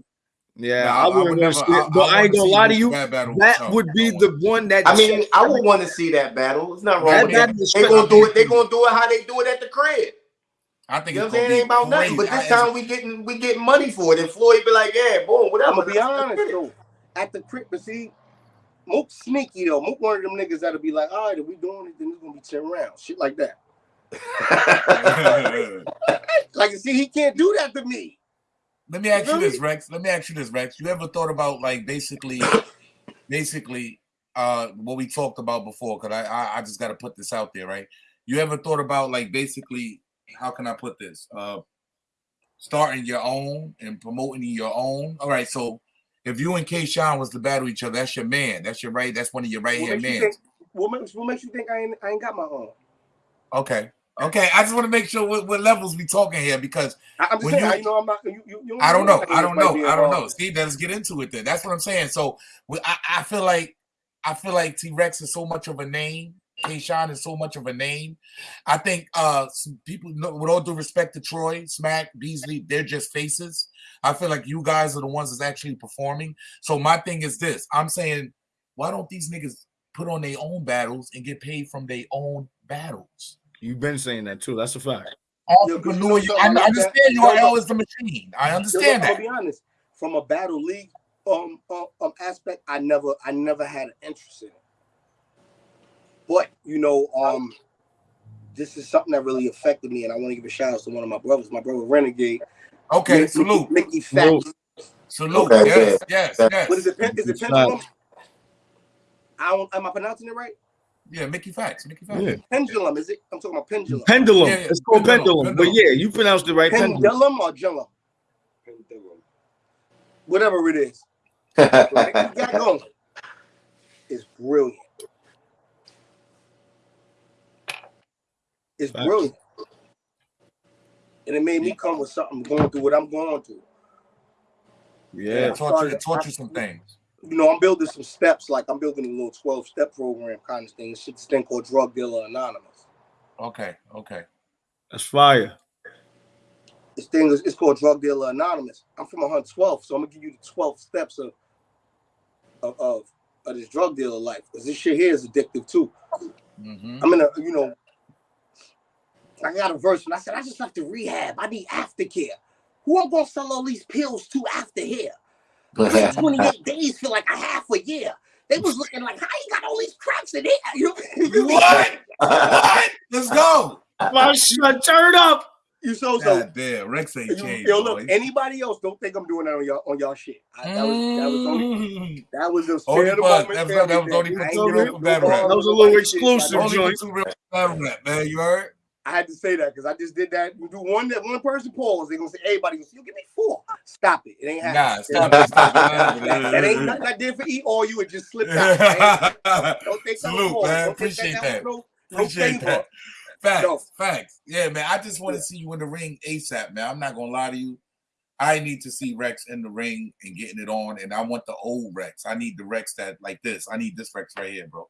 like ain't- to I- see- Yeah, Nah, I, I wouldn't want never- to see I- but I I, ain't wanna gonna lie to you. bad battle. That No, would be the one that I mean, I would want to see that battle. It's not wrong that with battle They gonna do it. They gonna do it how they do it at the crib. I think You know it's I'm saying? gonna It ain't about nothing. But this I- time we getting we getting money for it. And Floyd be like, yeah, boom, whatever. I'm gonna be Let's- let's honest though. At the crib, but see, Mook sneaky though. Mook one of them niggas that'll be like, all right, if we doing it, then it's gonna be 10 rounds. Shit like that. [laughs] [laughs] [laughs] Like see, he can't do that to me. Let me ask you this, Rex. Let me ask you this, Rex. You ever thought about like basically, basically, uh, what we talked about before? Because I, I, I just got to put this out there, right? You ever thought about like basically, how can I put this? Uh, starting your own and promoting your own. All right, so if you and K-Shine was to battle each other, that's your man. That's your right. That's one of your right hand men. what, makes, what makes you think I ain't, I ain't got my own? Okay, okay. I just want to make sure what, what levels we talking here because I, I'm just When saying, you- I, you know, I'm not. You, you, you I don't know. I don't know. I don't know. Steve, let's get into it then. That's what I'm saying. So I, I feel like I feel like T Rex is so much of a name. K-Shine is so much of a name. I think uh some people with all due respect to Troy, Smack, Beasley, they're just faces. I feel like you guys are the ones that's actually performing. So my thing is this. I'm saying, why don't these niggas put on their own battles and get paid from their own battles? You've been saying that too. That's a fact. Yo, 'cause you Entrepreneur, know you- I understand that? you are but- always the machine. I understand that. I'll be honest. From a battle league um, um um aspect, I never I never had an interest in it. But you know, um, this is something that really affected me, and I want to give a shout out to one of my brothers, my brother Renegade. Okay, Mickey- salute. Mickey Fat. Salute. Okay, yes, yeah. yes, yes. What is it? Pen, is it pendulum? I don't, am I pronouncing it right? Yeah, Mickey Factz. Mickey Factz. Yeah. Pendulum, is it? I'm talking about pendulum. Pendulum. Yeah, yeah, It's called pendulum, pendulum. But yeah, you pronounced it right. Pendulum. Pendulum or Jellum? Pendulum. Whatever it is. What Mickey got going is brilliant. It's Facts. brilliant. and it made me come with something going through what I'm going through. Yeah. It taught you, it taught you some things. You know, I'm building some steps, like I'm building a little 12 step program kind of thing. This thing called Drug Dealer Anonymous. Okay, okay. That's fire. This thing is it's called Drug Dealer Anonymous. I'm from 112, so I'm gonna give you the 12 steps of of, of, of this drug dealer life. Because this shit here is addictive too. hmm I'm in a, you know, I got a verse and I said, I just left the rehab. I need aftercare. Who I'm gonna sell all these pills to after here? [laughs] 28 days feel like a half a year. They was looking like, how you got all these cracks in here? [laughs] You, you, What? [laughs] what? Let's go. My son, turn up. you so so. God damn, Rex ain't You, changed. yo, look, boy. anybody else don't think I'm doing that on y'all on y'all shit. I, that was that was only Mm. that was just Only fair to buzz. moment That was- for that was only for I two ain't real giving for battle rap. That was a little exclusive, I Only joint. for two real battle rap, man. You heard? I had to say that because I just did that. You do one that one person pause, they're gonna say everybody gonna say, you give me four. Stop it. It ain't Nah, happening. stop it. Stop it. that ain't nothing I did for eat all you. It just slipped out. [laughs] Don't think Salute, man. Don't Appreciate that. that. No, no Appreciate favor. that. Facts, No. facts. Yeah, man. I just want to see you in the ring ASAP, man. I'm not gonna lie to you. I need to see Rex in the ring and getting it on, and I want the old Rex. I need the Rex that like this. I need this Rex right here, bro.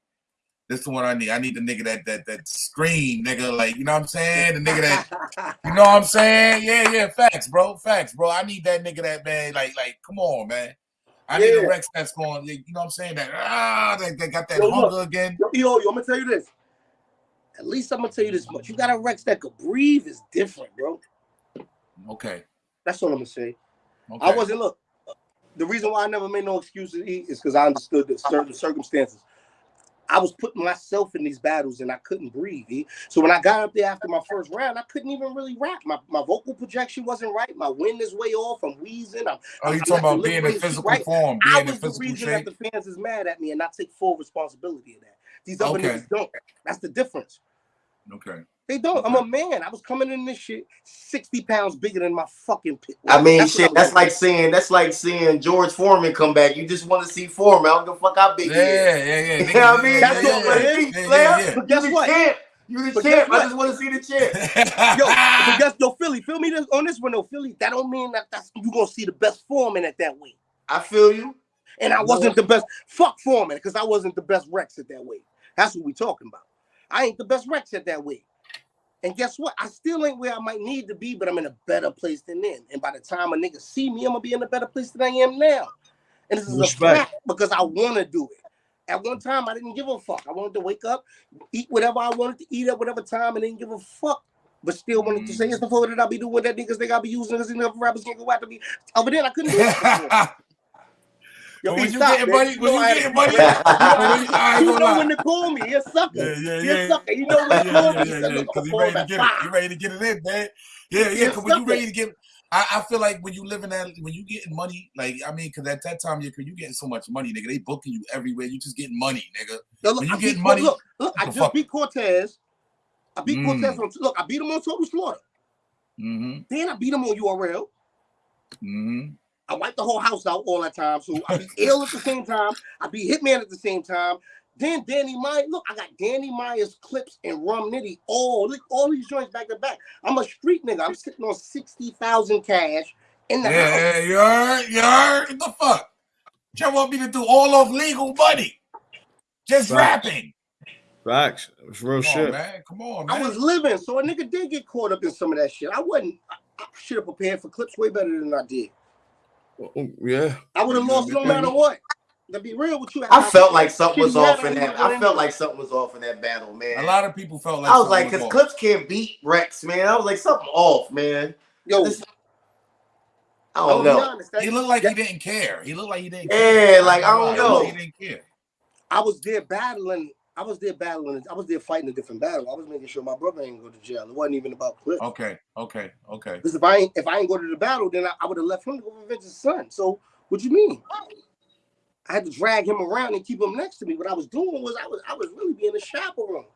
This is the one I need. I need the nigga that that that scream, nigga. Like you know what I'm saying? The nigga that [laughs] you know what I'm saying? Yeah, yeah. Facts, bro. Facts, bro. I need that nigga that man. Like like, come on, man. I need a Rex that's going. You know what I'm saying? That ah, they, that got that Yo, look. hunger again. Yo, yo, yo, I'm gonna tell you this. At least I'm gonna tell you this much. You got a Rex that could breathe is different, bro. Okay. That's all I'm gonna say. Okay. I wasn't look. The reason why I never made no excuses is because I understood the certain circumstances. I was putting myself in these battles and I couldn't breathe. E. So when I got up there after my first round, I couldn't even really rap. My, my vocal projection wasn't right. My wind is way off. I'm wheezing. I'm, Oh, you talking about being in physical right. form, I being in was the physical reason shape. that the fans is mad at me and I take full responsibility of that. These other Okay. niggas don't. That's the difference. Okay. They don't. I'm a man. I was coming in this shit 60 pounds bigger than my fucking pit. I mean, That's shit. I That's like saying that's like seeing George Foreman come back. You just want to see Foreman. I don't give a fuck how big he is. Yeah, yeah, yeah. [laughs] You know what I mean? That's yeah, all yeah, it yeah, is. yeah, Player, yeah, yeah. But guess you the what? champ. You the champ. I just want to see the [laughs] champ. Yo, but guess yo, Philly, feel me this, on this one though, Philly. That don't mean that that's you gonna see the best Foreman at that weight. I feel you. And I wasn't the best. Fuck Foreman, because I wasn't the best Rex at that weight. That's what we talking about. I ain't the best Rex at that weight. And guess what? I still ain't where I might need to be, but I'm in a better place than then. And by the time a nigga see me, I'm gonna be in a better place than I am now. And this is Respect. a fact because I want to do it. At one time, I didn't give a fuck. I wanted to wake up, eat whatever I wanted to eat at whatever time, and didn't give a fuck. But still wanted to say it's before mm. that I'll be doing that niggas think I'll be using because enough rappers can't go after me. Over then I couldn't do it. [laughs] Yo, when you stop, getting man. money, You when know you getting money, you know when you- I ain't you gonna know lie. when to call me. He a sucker. Yeah, yeah, He a sucker. You know when to call yeah, me. Yeah, yeah. look, Because you ready to get it. You ready to get it in, man. Yeah, yeah. Because when you ready to get, I, I feel like when you live in that, when you getting money, like I mean, because at that time you you getting so much money, nigga. They booking you everywhere. You just getting money, nigga. Yo, look, When you I getting beat, money, look, look, I just fuck- beat Cortez. I beat Mm. Cortez on look, I beat him on Total Slaughter. Mm-hmm. Then I beat him on URL. Mm-hmm. I wipe the whole house out all that time. So I be Ill at the same time. I beat Hitman at the same time. Then Danny Myers. Look, I got Danny Myers clips and Rum Nitty. All look, all these joints back to back. I'm a street nigga. I'm sitting on sixty thousand cash in the house. Yeah, you heard, you heard. What the fuck? You want me to do all of legal money? Just Right. rapping. Facts. It's real Come on, shit. man. Come on, man. I was living, so a nigga did get caught up in some of that shit. I wasn't. I, I should have prepared for clips way better than I did. Oh, oh, Yeah. I would have lost no matter what. To be real with you, I felt like something was off in that that. I felt like something was off in that battle, man. A lot of people felt like I was like, because off. Clips can't beat Rex, man. I was like, something off, man. Yo, This- I don't know. honest. He looked like that- he didn't care. He looked like he didn't care. Yeah, care. like, I don't He looked like know. He didn't care. I was there battling. I was there battling. I was there fighting a different battle. I was making sure my brother ain't go to jail. It wasn't even about clips. Okay, okay, okay. Because if I ain't if I ain't go to the battle, then I, I would have left him to go revenge his son. So what you mean? I had to drag him around and keep him next to me. What I was doing was I was I was really being a chaperone.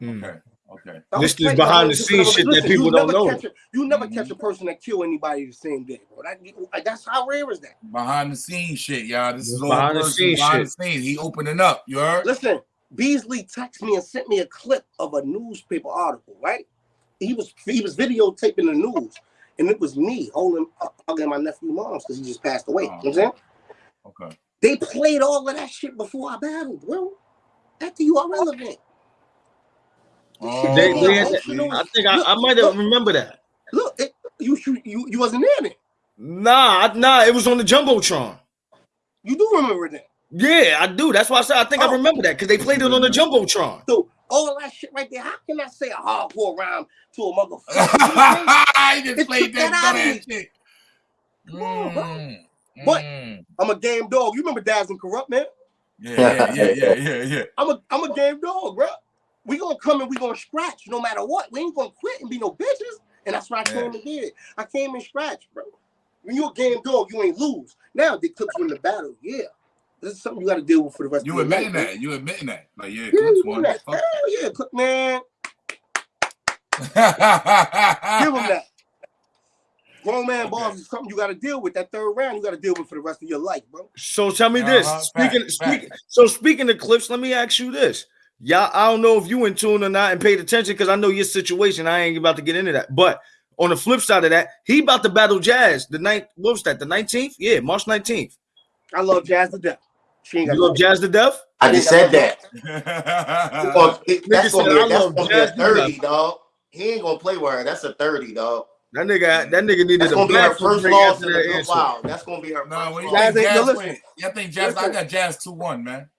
Hmm. Okay, okay. This is behind the scenes shit that people don't never know. Catch a, you never Mhm. catch a person that kill anybody the same day, bro. That, that's how rare is that? Behind the scenes shit, y'all. This This is all behind the personal, scenes behind shit. the scenes. He opening up. You heard? Listen, Beasley texted me and sent me a clip of a newspaper article, right? he was he was videotaping the news, and it was me holding uh, hugging my nephew mom's because he just passed away. You know what I'm oh, saying? Okay. They played all of that shit before I battled, bro. After you are relevant. Oh, They- they- emotional. I think I, I might have remember that. Look, it, you, you you you wasn't in it. Nah, I- nah, it was on the jumbotron. You do remember that. Yeah, I do. That's why I said I think I Oh. remember that because they played it on the jumbotron. So all that shit right there. How can I say a hardcore rhyme to a motherfucker? [laughs] You know what I'm just played took that that out of dumbass me. shit. Come on, bro. Mm, But- mm. I'm a game dog. You remember Daz and Corrupt, man? yeah, yeah, yeah, yeah, yeah, yeah. I'm a I'm a game dog, bro. We gonna come and we gonna scratch no matter what. We ain't gonna quit and be no bitches. And that's what I came and did. I came and scratched, bro. When you're a game dog, you ain't lose. Now the clips win the battle. Yeah. This is something you gotta deal with for the rest You of your admitting life. that? You admitting that? Like, yeah, Yeah, Clips you won. that. Fuck. Hell yeah, Clip man. Give him that. that. [laughs] Grown man Okay. balls is something you gotta deal with. That third round, you gotta deal with for the rest of your life, bro. So tell me this. Uh-huh, Speaking, fact, speaking. So speaking of clips, let me ask you this. Y'all, I don't know if you in tune or not and paid attention because I know your situation. I ain't about to get into that. But on the flip side of that, he about to battle Jazz the ninth. What was that? The nineteenth? Yeah, March nineteenth. I love Jazz to death. She ain't got You love Jazz to death? I just said that. Well, it- that's gonna be, that's gonna be a 30, dog. He ain't gonna play with her. That's a 30, dog. That nigga, that nigga needed That's a gonna be her first loss in the that good answer. That's gonna be her No, first what you. Jazz ain't- Jazz yo, win? listen. Yeah, I think Jazz. I got Jazz two one, man.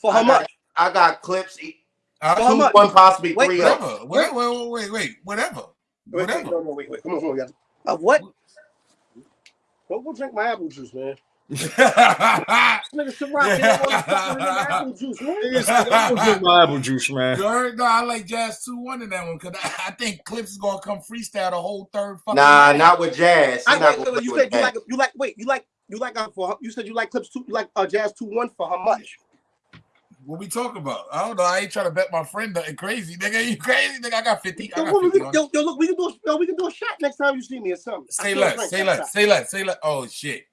for how I much? got, I got clips. e- Uh, For how Two, much? one, possibly Wait, three. whatever. up. Whatever. Wait, wait, wait, wait. Whatever. Wait, wait, Whatever. no, no, wait, wait. Come on, come on, guys. Of what? Don't go drink my apple juice, man. This [laughs] nigga Ciroc, he don't want to fucking drink my apple juice, man. Nigga "I'm gonna drink my apple juice, man. You heard? No, I like Jazz 2 1 in that one because I, I think Clips is going to come freestyle the whole third fucking Nah, round. not with Jazz. I, not wait, gonna wait, wait, you said you like you like wait you like you like uh, for you said you like clips two you like uh, jazz two one for how much? What we talking about? I don't know. I ain't trying to bet my friend nothing crazy. Nigga, you crazy? Nigga, I got 50. I Yo, got 50 yo, yo, look, we can do a, yo, we can do a shot next time you see me or something. Say less. Say less. Say less. Say less. Oh, shit.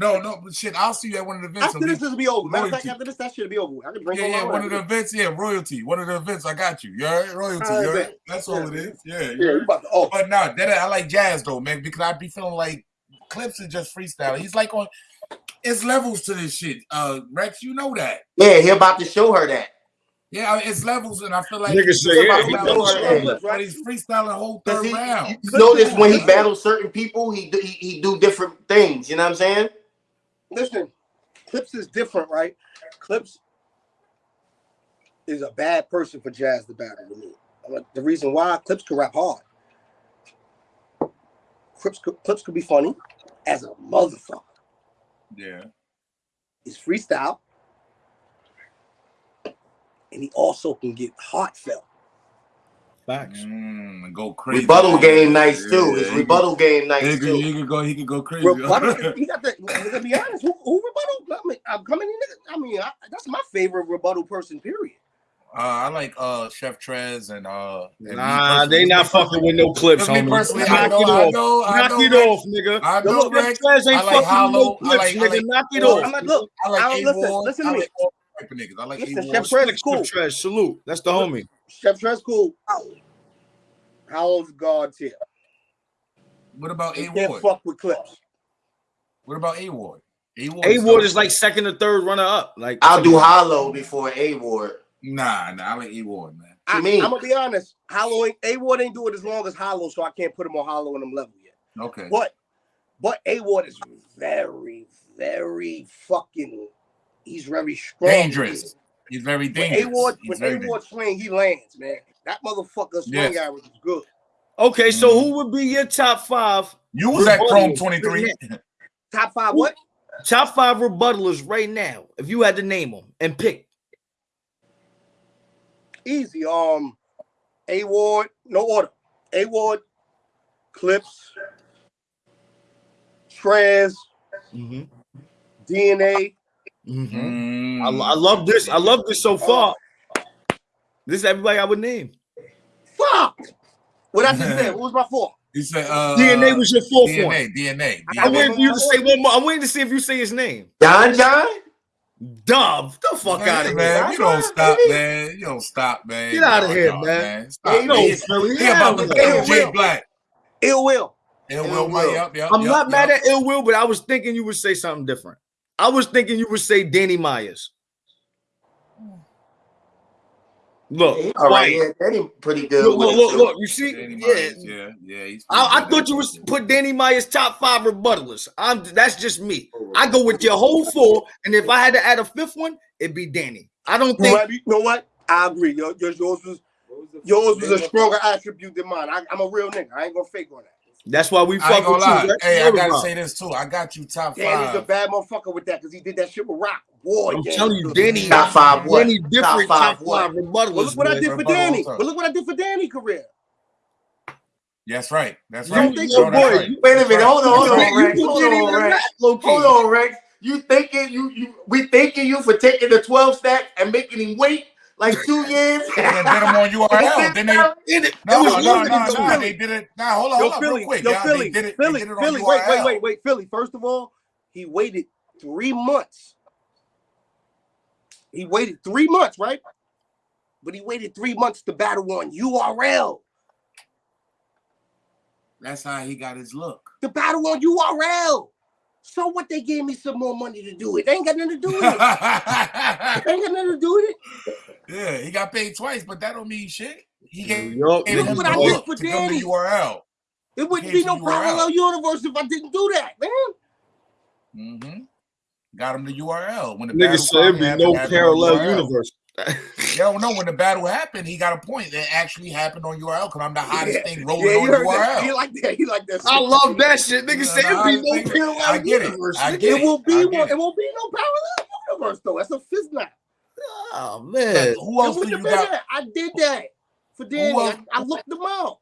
No, no, but shit. I'll see you at one of the events. After this, this will be over. Matter of fact, after this, that should be over. I can drink Yeah, yeah, one of the wine. events, yeah, royalty. One of the events, I got you. You heard? Royalty, All right, you heard? bet. That's all it Yeah. is. Yeah, you Yeah, you heard? about to oh But no, that I like jazz though, man, because I'd be feeling like Clips is just freestyle. He's like on it's levels to this shit. Uh Rex, you know that. Yeah, he about to show her that. Yeah, it's levels, and I feel like Nigga say, he's yeah, about he to know battle her that. he's freestyling the whole Cause third he, round. you Listen, notice when he battles certain people, he do, he, he do different things. You know what I'm saying? Listen, Clips is different, right? Clips is a bad person for Jazz to battle with me. The reason why Clips could rap hard. Clips could, Clips could be funny as a motherfucker. Yeah. He's freestyle. And he also can get heartfelt. Facts. Mm, and go crazy. Rebuttal game nice too. His Yeah, rebuttal game He nice could, too. he could go. He could go crazy. Rebuttal, he got the. To be honest, who, who rebuttal? I mean, I'm coming in. nigga, I mean, I, that's my favorite rebuttal person. Period. Uh, I like uh Chef Trez and uh. and Nah, personally- they not fucking with no [laughs] clips, Me homie. personally, Knock I know, it I off. know, I Knock know, it Rex. off, nigga. I Yo, know, look, them Rex. Trez ain't I like fucking with no Holla. I clips, like- I nigga. like- Knock it off. I'm like, look, I like I A don't listen. Ward. Listen I to me. Like all type of niggas. I like Listen, A Chef Ward. Trez- cool. Chef Trez. Salute. That's the homie. Chef Trez cool. How old's God's here? What about A Ward? fuck with clips. What about A Ward? A Ward. A Ward is like second or third runner up. Like I'll do Holla before A Ward. Nah, nah. I like A Ward, man. I, You mean? I'm gonna be honest. Holla A Ward ain't do it as long as Holla, so I can't put him on Holla in them level yet. Okay. But but A Ward is very, very fucking. He's very strong. Dangerous. He's very When dangerous. A Ward when very A Ward swing, he lands, man. That motherfucker swing Yes. average is good. Okay, so Mhm. who would be your top five? You was at Chrome 23. Top five what? Top five rebuttalers right now, if you had to name them and pick. Easy. Um, A Ward, no order. A Ward, Clips, Trez, Mm-hmm. DNA. Mm-hmm. I, I, mm. love this. I love this so far. Oh. This is everybody I would name. Fuck. What I just said. [laughs] What was my fault? You said uh, DNA was your fourth DNA, one. DNA. DNA. I'm waiting for you to say one more. I'm waiting to see if you say his name. Don John. Dub, the fuck man, out of man, here. Man, you don't stop, man. You don't stop, man. Get out of here, man. Stop, yeah, about to kill Jay Black. Ill will. Ill will. Ill will. Ill will. Yep, yep, I'm yep, not yep. mad at ill will, but I was thinking you would say something different. I was thinking you would say Danny Myers. Look, all right, yeah, Danny pretty good. Look, look, look, look, you see, Danny yeah, Myers, yeah, yeah. I, I, thought you was put Danny Myers top five rebuttalers. I'm that's just me. I go with your whole four, and if I had to add a fifth one, it'd be Danny. I don't think. You know what? I agree. Yours, yours was yours was a stronger attribute than mine. I, am a real nigga. I ain't gonna fake on that. That's why we fuck with you. That's hey, I gotta rock. say this too. I got you top five. Danny's a bad motherfucker with that because he did that shit with Rock. Boy, I'm yeah. telling you, Danny top five. What? Danny different top five. Top five what? Well, look what I did for Danny. But look what I did for Danny career. That's right. That's right. you right. Think no, that's boy, right. You, Wait a minute. Right. Hold on. Hold on, Rex. Hold on, Rex. Hold on, Rex. You thinking you you we thanking you for taking the twelve stack and making him wait like two years. they them on [laughs] URL. then they did it. No, no, no, no, no. They did it. Now nah, hold on, yo, hold on, Philly, real quick. Yo, Philly, did it, Philly, did it Philly. Wait, wait, wait, wait, Philly. First of all, he waited three months. He waited three months, right? But he waited three months to battle on URL. That's how he got his look. The battle on URL. So what they gave me some more money to do it. They ain't got nothing to do with it. [laughs] ain't got nothing to do with it. Yeah, he got paid twice, but that don't mean shit. He gave yep. look what I did for Danny. URL. It wouldn't be no parallel universe if I didn't do that, man. Mm-hmm. Got him the URL when the nigga said it'd be no parallel universe. [laughs] yo, no, when the battle happened, he got a point. That actually happened on URL because I'm the hottest yeah. thing rolling yeah, on URL. That. He like that. He like that. Shit. I love that shit. Nigga, say it'll be no parallel universe. It. I get it. It will be one. It. it won't be no parallel universe though. That's a fist. Oh man, who else do you got? That? I did that for Danny. I, I looked them up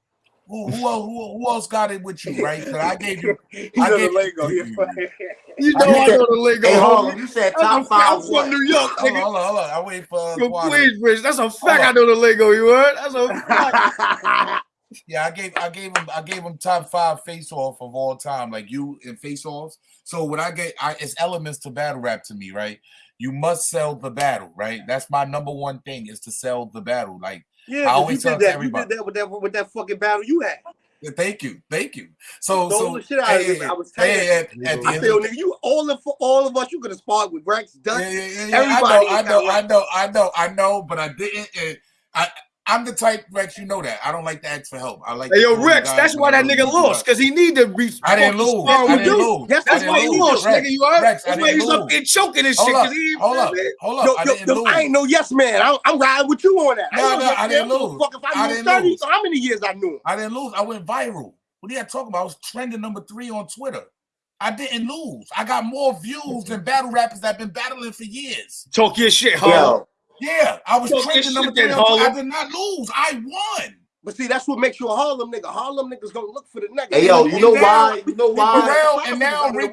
who, who, else, who, who else got it with you, right? I gave you. [laughs] I gave Lego. You, [laughs] you know I, know the Lego. Hey, hold on. You said top five. I'm from New York. Hold on, hold on, hold on. I wait for. From Queensbridge. That's a fact. I know the Lego. You heard? That's a fact. [laughs] yeah, I gave I gave him I gave him top five face off of all time, like you in face offs. So when I get I, it's elements to battle rap to me, right? You must sell the battle, right? That's my number one thing is to sell the battle. Like yeah, I always you did that. You did that with that with that fucking battle you had. Yeah, thank you, thank you. So, so the shit out hey, of me. I was tired. Hey, at, at I feel, oh, nigga, you all of all of us, you could have sparred with Rex, Dutch, yeah, yeah, yeah, everybody. I know, I know, I know, I know, I know, but I didn't. And I I'm the type Rex, you know that. I don't like to ask for help. I like. Hey, yo, Rex, that's why that nigga lost because he need to be. I didn't lose. I didn't lose. That's, that's why he lost, Rex, nigga. You are. Rex, that's why he's lose. up there choking and shit. Up, he hold up, hold up. Yo, I, didn't yo, lose. I ain't no yes man. I, I'm riding with you on that. No, I no, I didn't lose. Fuck if I, I didn't 30, lose. How many years I knew? I didn't lose. I went viral. What are you talking about? I was trending number three on Twitter. I didn't lose. I got more views than battle rappers that have been battling for years. Talk your shit, huh? Yeah, I was so trending number three. I did not lose. I won. But see, that's what makes you a Harlem nigga. Harlem niggas gonna look for the nigga. Hey yo, you know now, why? You know why? Reed and now Reed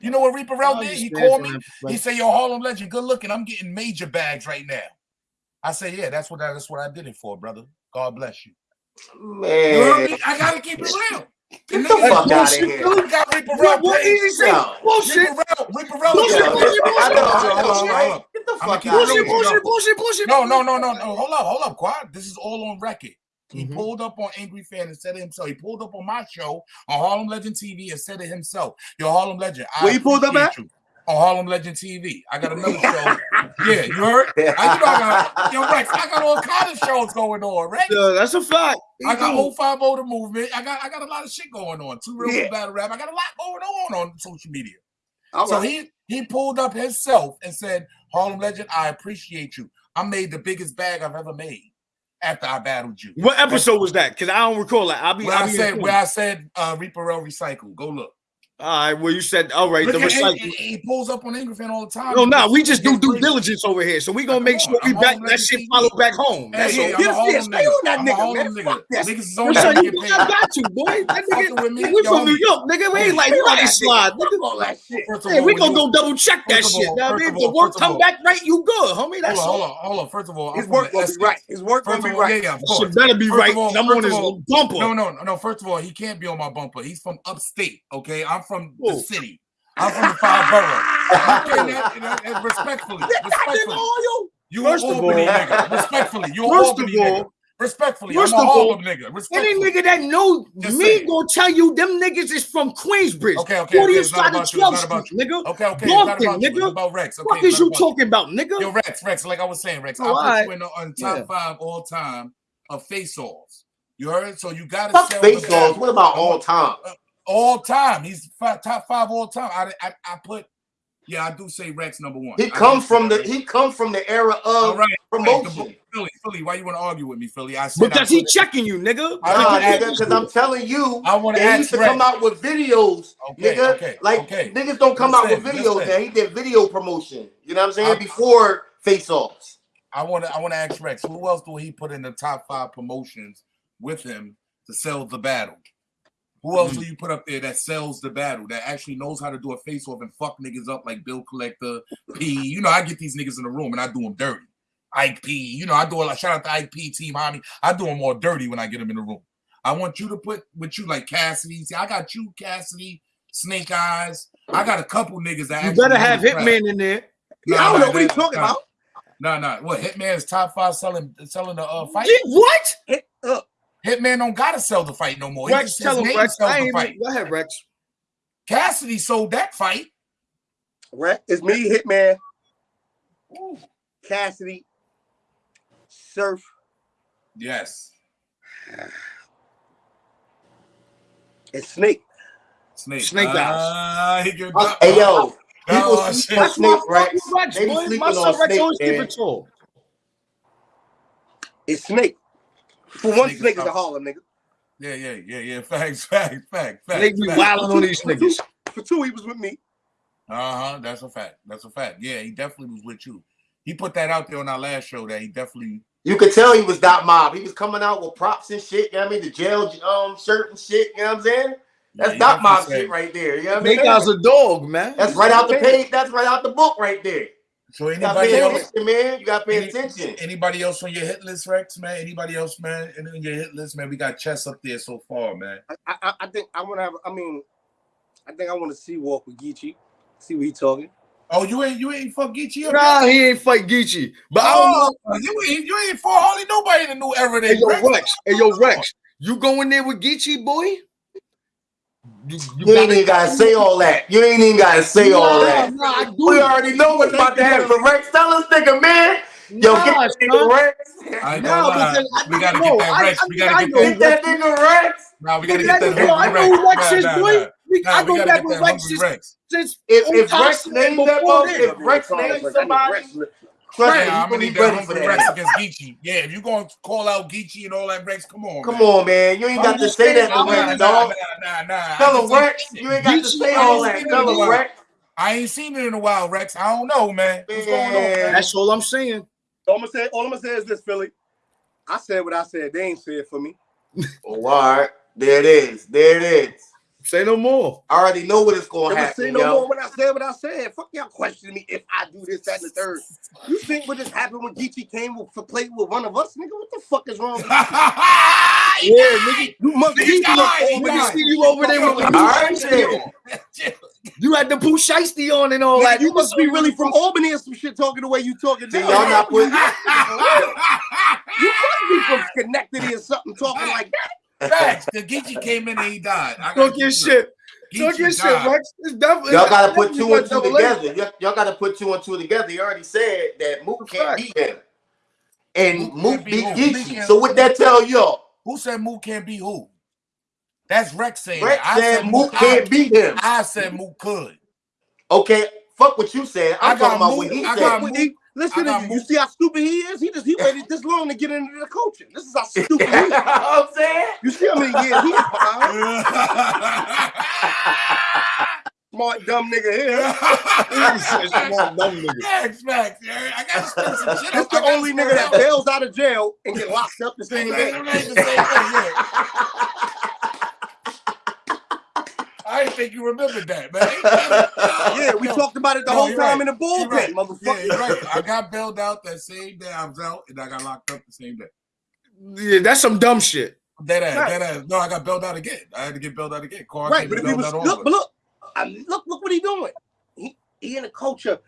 you know what Reed did? He called me. He said, "Yo, Harlem legend, good looking. I'm getting major bags right now." I said, "Yeah, that's what I, that's what I did it for, brother. God bless you." Man, you know I, mean? I gotta keep it real. Get the fuck out of here. You got Ripperell. What is he saying? Bullshit. Ripperell. Bullshit. Bullshit. Bullshit. Get the fuck out of here. Bullshit. Bullshit. Bullshit. No, no, no, no, no. Hold up. Hold up. quiet! This is all on record. He mm-hmm. pulled up on Angry Fan and said it himself. He pulled up on my show on Harlem Legend TV and said it himself. Yo, Harlem Legend. Where you pulled up at? You on Harlem Legend TV. I got another show [laughs] [laughs] Yeah, you heard? I, you know, I got, yo, Rex, I got all kind of shows going on, right? Yeah, that's a fact. I got mm-hmm. 05 older Movement. I got I got a lot of shit going on. Two Real yeah. Battle Rap. I got a lot going on on social media. All so right. he he pulled up himself and said, Harlem Legend, I appreciate you. I made the biggest bag I've ever made after I battled you. What episode was that? Because I don't recall that. I'll be. Where I'll be said, where I said, uh, Reaper Recycle. Go look. All right. Well, you said all right. Look the recycling. He, he, pulls up on Ingram all the time. No, no, nah, we just do due diligence over here, so we gonna make sure we I'm back that shit follow back home. That's hey. Hey, I'm yes, stay on that nigga, man. Nigga. Niggas is on that. Sure you got you, boy. That nigga, me, we from New York, nigga. We ain't like you on slide. Nigga, all that shit. Hey, we gonna go double check that shit. Now, if the work come back right, you good, homie. That's hold on, hold on. First of all, his work gonna be right. His work gonna be right. Yeah, yeah. Should better be right. I'm on his bumper. No, no, no. First of all, he can't be on my bumper. He's from upstate. Okay, I'm from Ooh. the city. I'm from the five boroughs. You cannot, you know, respectfully, respectfully. You First an Albany all, nigga. Respectfully, you an Albany all, nigga. Respectfully, First I'm an Harlem nigga. Respectfully. Any nigga that know Just me saying. gonna tell you them niggas is from Queensbridge. Okay, okay. okay. It's not about you. It's not about you. Nigga. Okay, okay. Brompton, it's not about nigga. you. It's about Rex. Okay, what is you talking about, nigga? Yo, Rex, Rex, like I was saying, Rex, oh, I put right. you in the, uh, top yeah. five all time of face-offs. You heard? So you gotta face-offs. What about all time? Uh, all time. He's five, top five all time. I, I I put yeah, I do say Rex number one. He I do comes from the he come from the era of right, promotion. Right, Philly, Philly, why you want to argue with me, Philly? I said I Because he put it- checking you, nigga. I Nah, wanna ask- nigga, because I'm telling you, I wanna they ask used to Rex. come out with videos, Okay, nigga. okay, like okay. niggas don't come out with videos, listen. man. He did video promotion. You know what I'm saying? I- Before face offs. I want to I want to ask Rex, who else do he put in the top five promotions with him to sell the battle? Who else Mm-hmm. do you put up there that sells the battle, that actually knows how to do a face off and fuck niggas up like Bill Collector, P? You know, I get these niggas in the room and I do them dirty. Ike P, you know, I do a lot. Shout out to Ike P, Team Homie. I do them more dirty when I get them in the room. I want you to put with you like Cassidy. See, I got you, Cassidy, Snake Eyes. I got a couple niggas that You actually better have. Hitman in there. Yeah, I don't know what he's talking about. No, no. What Hitman's top five selling selling the uh, fight? What? Up. Hitman don't gotta sell the fight no more. He Rex, just, tell him, Rex. I the ain't fight. Go ahead, Rex. Cassidy sold that fight. Right? It's me, Hitman, Cassidy, Surf. Yes, and Snake. Snake. Snake Ah, he can- Uh, Hey yo, people Oh, sleep on That's why I Snake fuck Rex. Rex, They boy. My son Rex Snake, always keep it tall. It's Snake. For one, Snake is Snake is a. Harlem nigga. Yeah, yeah, yeah, yeah. Facts, facts, facts, facts. They be wilding on these niggas. For two, he was with me. Uh huh. That's a fact. That's a fact. Yeah, he definitely was with you. He put that out there on our last show that he definitely. You could tell he was that mob. He was coming out with props and shit. You know what I mean? The jail um shirt and shit. You know what I'm saying? That's he dot mob shit right there. You know what I mean? Eyes a dog, man. That's right out the page. That's right out the book right there. So anybody pay else? attention, man. You gotta pay Any- attention. Anybody else on your hit list, Rex? Man, anybody else, man? And on your hit list, man, we got chess up there so far, man. I, I, I think I want to have. I mean, I think I want to see walk with Geechi. See what he talking. Oh, you ain't you ain't fuck Geechi up Nah, there? he ain't fight Geechi. But I oh, don't know. Oh, you ain't you ain't for hardly nobody in the new era. Hey, yo, Rex. Rex. Hey, yo, Rex. You going there with Geechi, boy? You, You ain't even gotta say all that. You ain't even gotta say all that. Nah, I do. We already know what's about to happen. Rex, tell us, nigga, man. Yo, Nah, get that nigga Rex. I ain't Nah, gonna because I- We gotta no, get that Rex. I We gotta get know that. Get that nigga Rex. Nah, we gotta Nigga, get that that nigga- I know who Rex Rex. is, boy. nah, I we go back with that Rex since- If, if Rex Thompson named that mother, if Rex named somebody, trust me, Yeah, I'm gonna gonna need be that ready for hungry that. Rex against Geechi. Yeah, if you gonna call out Geechi and all that Rex, come on. Come man. on, man. You ain't I'm got to say saying, that to Nah, Rex, nah, dog. nah, nah, nah. Tell him Rex. You ain't got to say all that. seen Tell him. Rex. I ain't seen it in a while, Rex. I don't know, man. What's going on, Man. man? That's all I'm saying. All I'm gonna say, all I'm gonna say is this, Philly. I said what I said. They ain't say it for me. Oh, all right. There it is. There it is. Say no more. I already know what it's gonna would say no yo. more when I said what I said. Fuck y'all questioning me if I do this, that, and the third. You think what just happened when Geechi came with, for play with one of us, nigga? What the fuck is wrong with you? [laughs] Yeah, nigga. You must He be died, he Nigga, see you over there with the All right, Shiesty then. on. [laughs] You had the Pooh Shiesty on and all Nigga, that. you must be really from Albany or some shit talking the way you talking See, now. y'all not putting. [laughs] You must be from Schenectady or something talking like that. Facts. The Geechi came in and he died. I Talk gotta your keep it shit. real. Talk your Geechi shit, died. Rex. It's definitely Y'all gotta put two and two together. Y'all, y'all gotta put two and two together. He already said that Mook can't fact. beat him. And Mook Mook beat beat? Geechi. Mook So what that tell y'all? Who said Mook can't be who? That's Rex saying Rex that. I said Mook Mook can't beat him. I said Mook could. Okay, fuck what you said. I I'm got talking about Mook- what he I said. got Mook- he- listen to you. You see how stupid he is? He just he waited this long to get into the coaching. This is how [laughs] stupid you he is. I'm saying? You see how many years he is behind? [laughs] Smart dumb nigga here. [laughs] Smart dumb nigga. Facts, facts. yeah. I gotta spit some shit That's up. I the only nigga that bails out of jail and get locked up the same day. I didn't think you remembered that, man. [laughs] yeah, we no, talked about it the no, whole time right. in the bullpen, right. motherfucker. Yeah, right. I got bailed out that same day I was out, and I got locked up the same day. Yeah, that's some dumb shit. That ass, right. that ass. No, I got bailed out again. I had to get bailed out again. Carr right, but if he was look, but look, I mean, look, look what he doing. He, he in the culture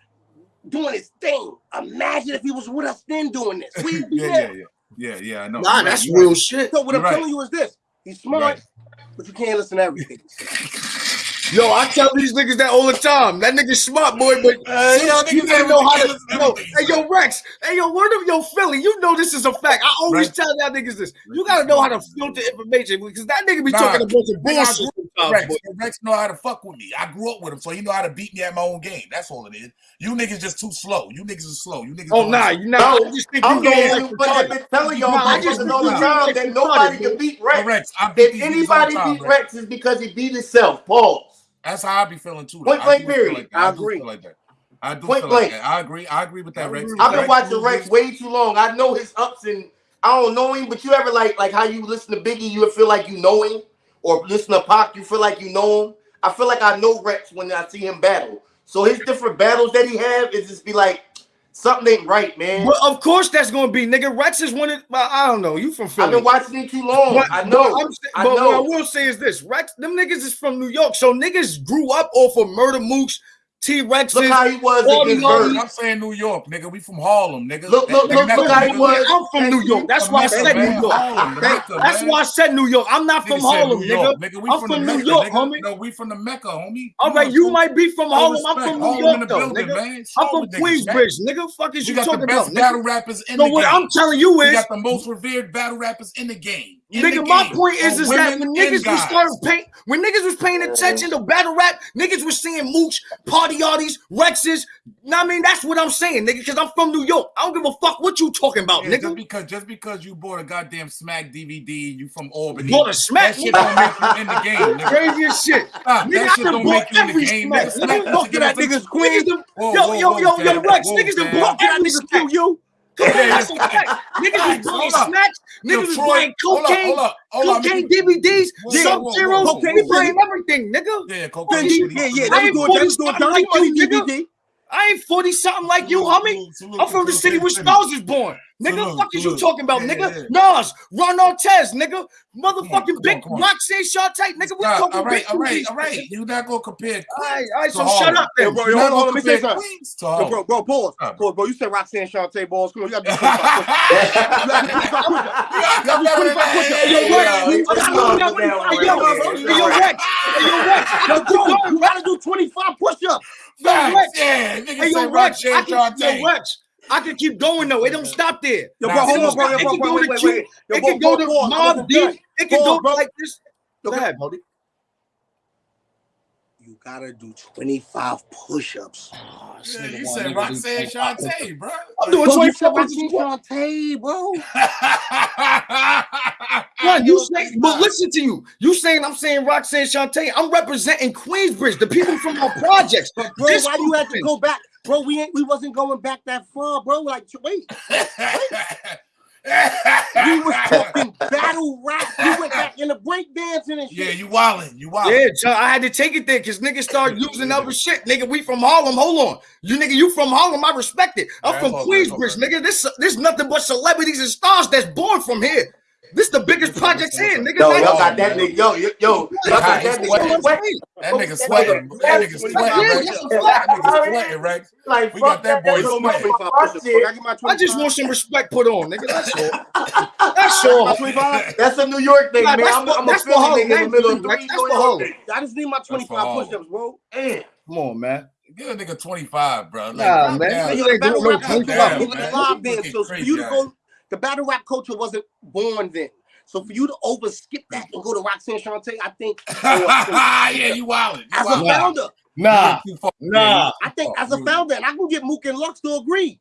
doing his thing. Imagine if he was with us then doing this. [laughs] We, yeah, yeah, yeah, yeah, yeah. I know. Nah, You're that's right. real shit. So what I'm telling you is this: he's smart, but you can't listen to everything. [laughs] Yo, I tell these niggas that all the time. That nigga smart boy, but uh, yo, you don't know how to. Yo, hey, yo, Rex. Hey, yo, word of yo, Philly. You know this is a fact. I always Rex. tell that niggas this. You gotta know how to filter information because that nigga be nah, talking a bunch of bullshit. Rex, boy. Rex know how to fuck with me. I grew up with him, so he know how to beat me at my own game. That's all it is. You niggas just too slow. You niggas are slow. You niggas. Oh nah, you know. No, I'm going you, but I've been telling y'all nah, just know the time that nobody can beat Rex. Rex, if anybody beat Rex, is because he beat himself. Pause. That's how I be feeling too. Point blank period. Like I, I agree. like that. I do Point feel blank. Like I agree. I agree with that Rex. I've been watching Rex way too long. I know his ups and I don't know him, but you ever like like how you listen to Biggie, you feel like you know him, or listen to Pac, you feel like you know him. I feel like I know Rex when I see him battle. So his different battles that he have is just be like, Something ain't right, man. Well, of course that's gonna be, nigga. Rex is one of well, I don't know. You from Philly? I've been watching it too long. But, I know. But, i but know. what I will say is this: Rex, them niggas is from New York, so niggas grew up off of murder mooks, T Rex. Look how he was against Bird. I'm saying New York, nigga. We from Harlem, nigga. Look, look, look, look how he was. I'm from New York. That's why I said New York. That's why I said New York. I'm not from Harlem, nigga. I'm from New York, homie. No, we from the Mecca, homie. All right, you might be from Harlem. I'm from New York, though. I'm from Queensbridge, nigga. Fuck is you talking about? You got the best Battle rappers in the game. What I'm telling you is, you got the most revered battle rappers in the game. Nigga, my point is, is that when niggas was started paying, when niggas was paying attention to battle rap, niggas was seeing Mooch, Party artists, Rexes. I mean, that's what I'm saying, nigga, because I'm from New York. I don't give a fuck what you talking about, yeah, nigga. Just because just because you bought a goddamn Smack DVD, you from Albany. Bought a Smack. That shit don't make you in the game. [laughs] Craziest shit. [laughs] Nigga, that shit don't make you in the game. Smack. Nigga, smack. Nigga, fuck that niggas queen. Yo, yo, yo, yo, Rex. Niggas done bought that niggas QU. Niggas that's a smacks. Niggas was buying snacks. Niggas was buying cocaine, cocaine DVDs, Sub Zero. We buying everything, nigga. Yeah, cocaine. Yeah, yeah. They was doing, doing DVD. I ain't 40 something like you, homie. I'm from the city where stars was born. Nigga, so look, fuck is you talking about, yeah, nigga? Yeah. Nas, Ron Artest, nigga. Motherfucking on, big Roxanne shot nigga. We talking all right, all right, all right. You not gonna compare. All right, all right. So shut up, then. Bro. Let me say something. Bro, bro, pause. Uh, pause, bro. You said Roxanne Shante balls. Come on, you gotta be quick. You gotta be Yo, Rex. Yo, Rex. Yo, Rex. you gotta do 25 push-ups. Yo, Rex. Yeah, nigga said Roxanne Shante. Yo, Rex. I can keep going though. It don't stop there. Yo, bro, hold on, bro. It can go to Q. It can go to Mobb Deep. It can go like this. Go ahead, you gotta do 25 push-ups. Oh, yeah, you said Roxanne Shante, bro. I'm doing 25 push-ups. Shantae, bro. [laughs] bro, you say, but listen to you. You saying I'm saying Roxanne Shante. I'm representing Queensbridge, the people from our projects. But bro, this why do you have to go back? bro, we ain't we wasn't going back that far, bro. Like, wait, wait. we was talking battle rap. You went back in the break dancing and shit. Yeah, you wildin', you wildin'. Yeah, so I had to take it there because niggas start using other shit. Nigga, we from Harlem. Hold on, you nigga, you from Harlem. I respect it. I'm from Queensbridge, nigga. This this nothing but celebrities and stars that's born from here. This the biggest project in. Niggas yo, y'all got that nigga. Yo, yo, yo. Y'all got that nigga. That nigga sweating. That nigga sweating, Rex. That nigga sweating, Rex. Like, we got that boy sweating. I just want some respect put on, nigga. That's all. [laughs] That's all. That's a New York thing, man. I'm a Philly nigga in the middle of three. That's the whole. I just need my 25 push-ups, bro. Come on, man. Give a nigga 25, bro. Nah, man. You ain't doing no 25. Damn, man. Live then, so for you to go the battle rap culture wasn't born then. So for you to over skip that and go to Roxanne Shante, I think. [laughs] yeah, you wild. As a founder. Nah, nah. I think as a founder, and I can get Mook and Lux to agree.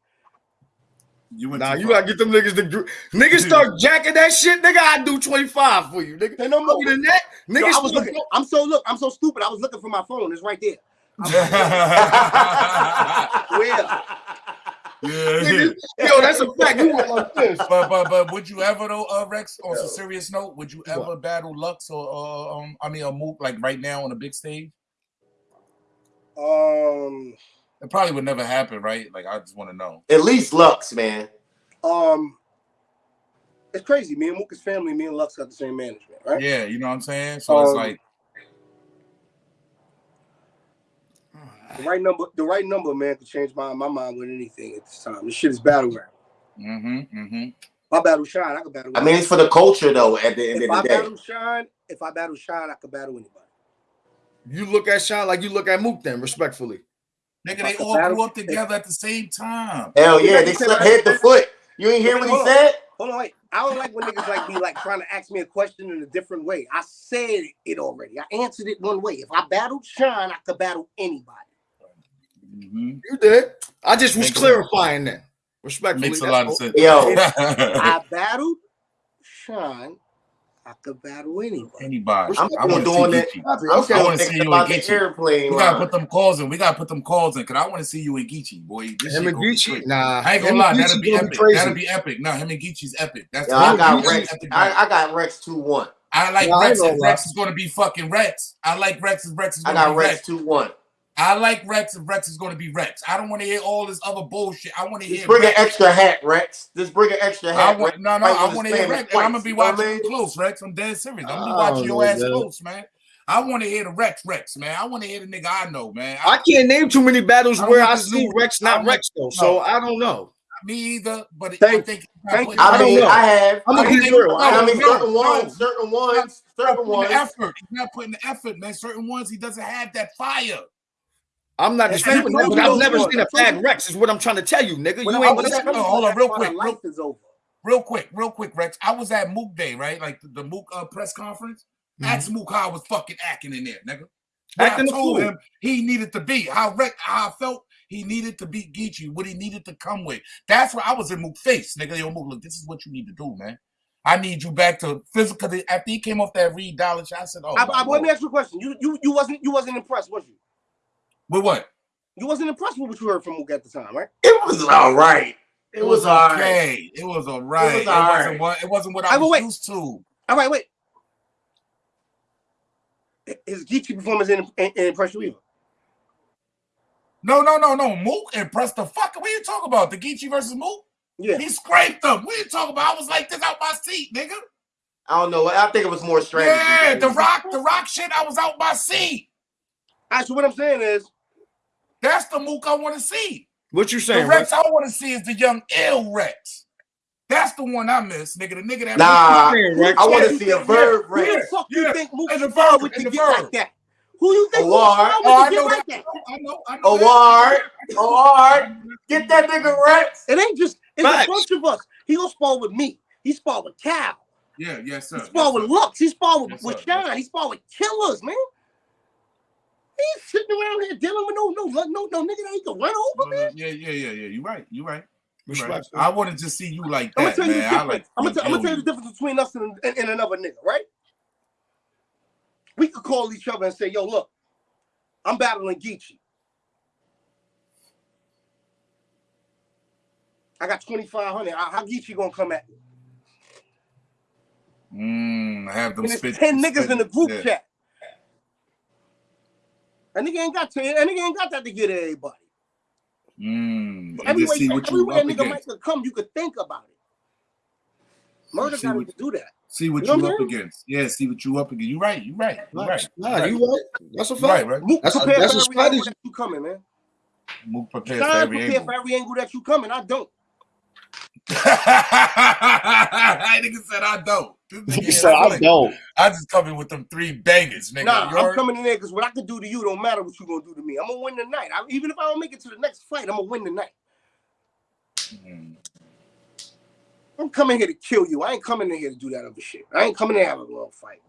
You nah, you gotta get them niggas to agree. Niggas start [laughs] jacking that shit, nigga. I do 25 for you, nigga. They no more than that. Niggas, Yo, I was looking. I'm so look, I'm so stupid. I was looking for my phone. It's right there. [laughs] Where? yeah. yo, that's a fact. You went like this. [laughs] But but but would you ever though, uh, Rex? On yo. a serious note, would you ever what? battle Lux or uh, um, I mean, a move like right now on a big stage? Um, it probably would never happen, right? Like I just want to know. At least Lux, man. Um, it's crazy. Me and Mooka's family, me and Lux got the same management, right? Yeah, you know what I'm saying. So um, it's like The right number, the right number, man, could change my, my mind with anything at this time. This shit is battle rap. Mm-hmm. Mm-hmm. If I battle Shine, I could battle. I mean, it's for the culture though. At the end if of I the day, battle Shine, if I battle Shine, I could battle anybody. You look at Sean like you look at Mook, then respectfully. Nigga, they all battle- grew up together at the same time. hell yeah, Yeah, they you said slept head to foot. You ain't hear what he said? Hold on, wait. I don't like when niggas like be like trying to ask me a question in a different way. I said it already. I answered it one way. If I battled Shine, I could battle anybody. Mm-hmm. You did. I just was Makes clarifying that. Respectfully. Makes a lot of sense. Yo. [laughs] I battled Shine, I could battle anybody. Anybody. I'm I want to see doing it. Geechi. I'm Okay. still wanna see thinking you about and the Geechi. airplane. We gotta put them calls in. We gotta put them calls in because I want to see you in Geechi, boy. This Him and gonna be Geechi, nah. I ain't gonna him lie, that'll be gonna epic. crazy. That'll be epic. Nah, him and Geechi's epic. That's Yo, I got and Rex. I. I got Rex two one. I like Yeah, I Rex. ain't Rex is gonna be fucking Rex. I like Rex. If Rex is gonna got be Rex Rex. two one. I like Rex. If Rex is gonna be Rex. I don't want to hear all this other bullshit. I want to hear. bring an extra hat, Rex. Just bring an extra I hat. want no, no. Might I want to hear Rex. I'm gonna be you know what I watching you mean? close, Rex. I'm dead serious. I'm gonna be oh, watching your ass man. close, man. I want to hear the Rex, Rex, man. I want to hear the nigga I know, man. I can't name too many battles I where I see new- Rex not Rex though. So. I don't know. me either, but I Thank- think thank you. I don't mean, know. I have. I'm I gonna mean, be think- real. I I mean, certain no. ones, certain ones, certain ones. the effort. He's not putting the effort, man. Certain ones he doesn't have that fire. I'm not And- disputing that, I but told I've never those seen a ones. bad Rex. Is what I'm trying to tell you, nigga. When You I ain't was listen. at- Hold on, real quick, real- is over. Real quick, real quick, Rex. I was at Mook Day, right? Like the, the Mook uh, press conference. Ask Mook how I was fucking acting in there, nigga. What Acting I a told fool. him he needed to be. How Rex, how I felt he needed to beat Geechi, what he needed to come with. That's why I was in Mook face, nigga. Yo, Mook, look, this is what you need to do, man. I need you back to physical. After he came off that Reed Dollaz, I said, "Oh, I, I, let me ask you a question. You you you wasn't you wasn't impressed, was you? With what? You wasn't impressed with what you heard from Mook at the time, right? It was all right. It was all right. okay. It was all right. It, was all wasn't right. what it wasn't what I I was wait. used to. All right, wait. His Geechi performance in, in, in impressed you either. No, no, no, no. Mook impressed the fuck. What you talking about? The Geechi versus Mook? Yeah. He scraped them. What you talking about? I was like this out my seat, nigga. I don't know. I think it was more strategy. Yeah, the rock, the rock shit. I was out my seat. Actually, what I'm saying is, That's the Mook I want to see. What you The saying, Rex Rex? I want to see is the young ill Rex. That's the one I miss, nigga. The nigga that Nah, saying, Rex? I want to see a yeah, verb who the Rex. fuck yeah, you think Mook and the verb, would and the get verb. like that? Who you think A Mook war. Oh, I know get that. like that? I know. I know. That. Award. Award. Get that nigga Rex. It ain't just it's Facts. a bunch of us. He gonna spar with me. He spar with Cal. Yeah, yes, sir. He spar Yes, with sir. Lux. He spar with, Yes, with sir. Yes, He spar with killers, man. He ain't sitting around here dealing with no no no no nigga that he can run over, man. Uh, yeah, yeah, yeah, yeah. You're right. You're right. You're right. I wanted to see you like I'm that, tell you the man. I like. I'm gonna tell, I'm gonna tell you you. the difference between us and, and, and another nigga, right? We could call each other and say, "Yo, look, I'm battling Geechi. I got 2,500. How how Geechi gonna come at me? Mm, have them And there's spit. 10 niggas in the group yeah. chat. That nigga ain't got 10. That nigga ain't got that to get everybody. Mm, and Every way, see what everywhere up that nigga against. might come, you could think about it. Murder See got what- to do that. See what You know you what up against. Yeah, see what you up against. You right. You right. You right. Nah, you right. That's a You right, right. Mook That's a- prepare that's for a every angle strategy. that you coming, man. Mook prepared for every prepare angle. for every angle that you coming. I don't. [laughs] that nigga said I don't. This nigga He is said, I don't. I just come in with them three bangers, nigga. Nah, You I'm coming in there because what I can do to you don't matter what you gonna do to me. I'm gonna win tonight. I, even if I don't make it to the next fight, I'm gonna win tonight. Mm. I'm coming here to kill you. I ain't coming in here to do that other shit. I ain't coming in here to have a long fight.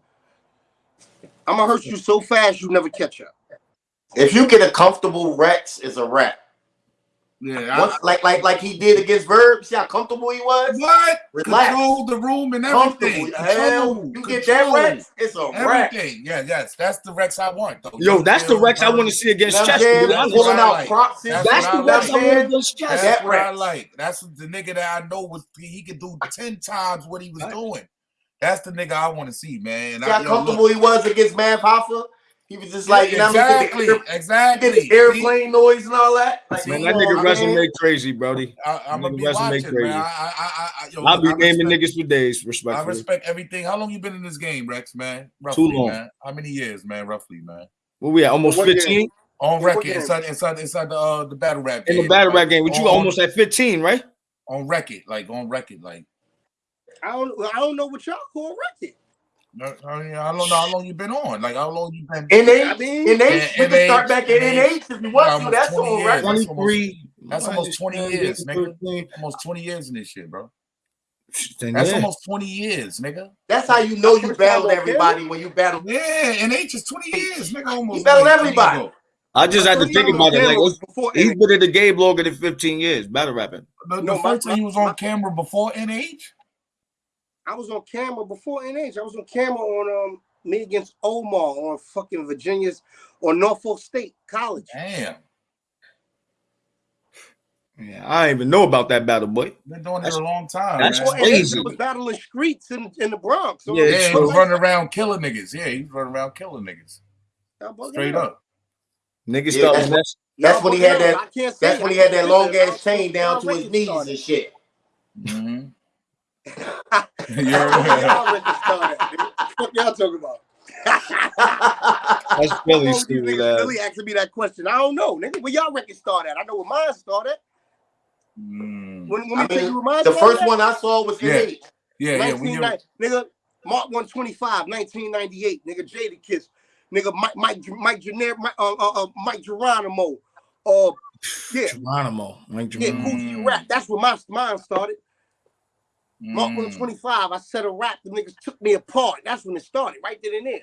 I'm gonna hurt you so fast you never catch up. If you get a comfortable Rex, it's a wrap. Yeah, Once, I, like like like he did against Verb. See how comfortable he was. what? Relax. Control the room and everything. Hell, Control, you get that Rex, it's a wrap. Everything. Yeah, yes. That's the Rex I want, though. Yo, Young that's the Rex I want to see against know Chester. to That's Pulling with what I out like. props That's That's what the I Rex. I want man. against Chester. That's That what I Rex. like. That's the nigga that I know was he could do ten times what he was doing. That's the nigga I want to see, man. And See I, how yo, comfortable look, he was against Mav Hoffa? He was just like, you know, what I mean? exactly, He did air- exactly. he did the airplane noise and all that. Like, Man, come that on, nigga man. resume crazy, Brody. I, I'm gonna be resume watching, crazy. man. I, I, I, I, yo, I'll look, be I naming respect, niggas for days, Respect. I respect everything. How long you been in this game, Rex, man? Roughly, long. man. How many years, man? Roughly, man. What we at? Almost What year? 15? On What record game? inside inside inside the uh the battle rap Game, In the game. battle rap game, which you On- almost at 15, right? on record, like on record, like I don't I don't know what y'all call record. I I mean, I don't know how long you been on. Like how long you been? NH, I mean- NH, we can start back at NH. NH if you want Almost to. That's 20 on years. record. That's 23. That's almost 20 years, nigga. Almost twenty years in this shit, bro. Then That's yeah. almost twenty years, nigga. That's how you know you First battled everybody when you battled. Yeah, and H is twenty years, nigga. Almost You battled everybody. ago. I just had to think about it. Like, camera was before he's NH. been in the game longer than 15 years, battle rapping. The, the No, my- first time he was on my- camera before NH. I was on camera before NH. I was on camera on um me against Omar on fucking Virginia's or Norfolk State College. Damn, Yeah, I didn't even know about that battle, boy. been doing it a long time. that's man. Before crazy. I was battling streets in, in the Bronx. So Yeah, Yeah, he true. was running around killing niggas. Yeah, he was running around killing niggas. Straight out. up. Niggas Yeah, that's that's, That's when he had that- I can't say That's when he had that long ass chain down to his Y'all knees started. and shit. Mm-hmm. [laughs] Y'all You're record started. What y'all talking about? that's How Philly stupid. niggas really asking me that question? I don't know, nigga. Where y'all record start at? I know where mine started. Mm. When, when I we you mean, the first at? one I saw was Yeah. NH. Yeah, yeah. When you're, 1990, nigga, Mark 125, 1998, nigga, Jadakiss, nigga, Mike, Mike, Mike, Gener- Mike, uh, uh, uh, Mic Geronimo, uh, yeah, Geronimo. Like yeah, Geronimo. Kool G Rap. That's where my mine started. Mark Mm. 125, I said a rap, the niggas took me apart. That's when it started, right then and there.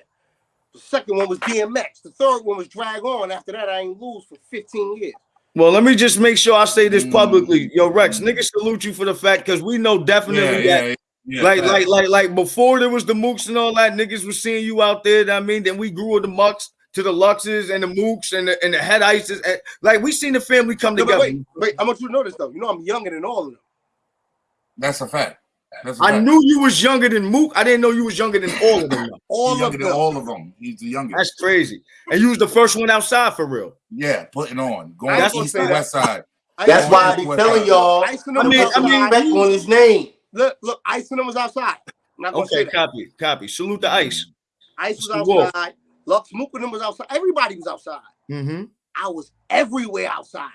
The second one was DMX. The third one was Drag-On. After that, I ain't lose for 15 years. Well, let me just make sure I say this Mm. publicly. Yo, Rex, niggas salute you for the fact because we know yeah, definitely that yeah, yeah. like, like, like, like before there was the mooks and all that, niggas was seeing you out there. I mean, then we grew with the mucks to the luxes and the mooks and the, and the head ices. And, like we seen the family come No, together. wait, wait, I want you to know this though. You know I'm younger than all of them. That's a fact. That's a I fact. knew you was younger than Mook. I didn't know you was younger than all of them. All He's of them. all of them. He's the youngest. That's crazy. And you was the first one outside for real. yeah, putting on, going I ain't east gonna to say that. west side. That's ain't why I be telling y'all. I them mean- was I mean, outside. respect on his name. look, look, Ice and them was outside. I'm not gonna say Okay, copy, copy. Salute the ice. Ice was outside. Lux Mook and them was outside. Everybody was outside. Mm-hmm. I was everywhere outside.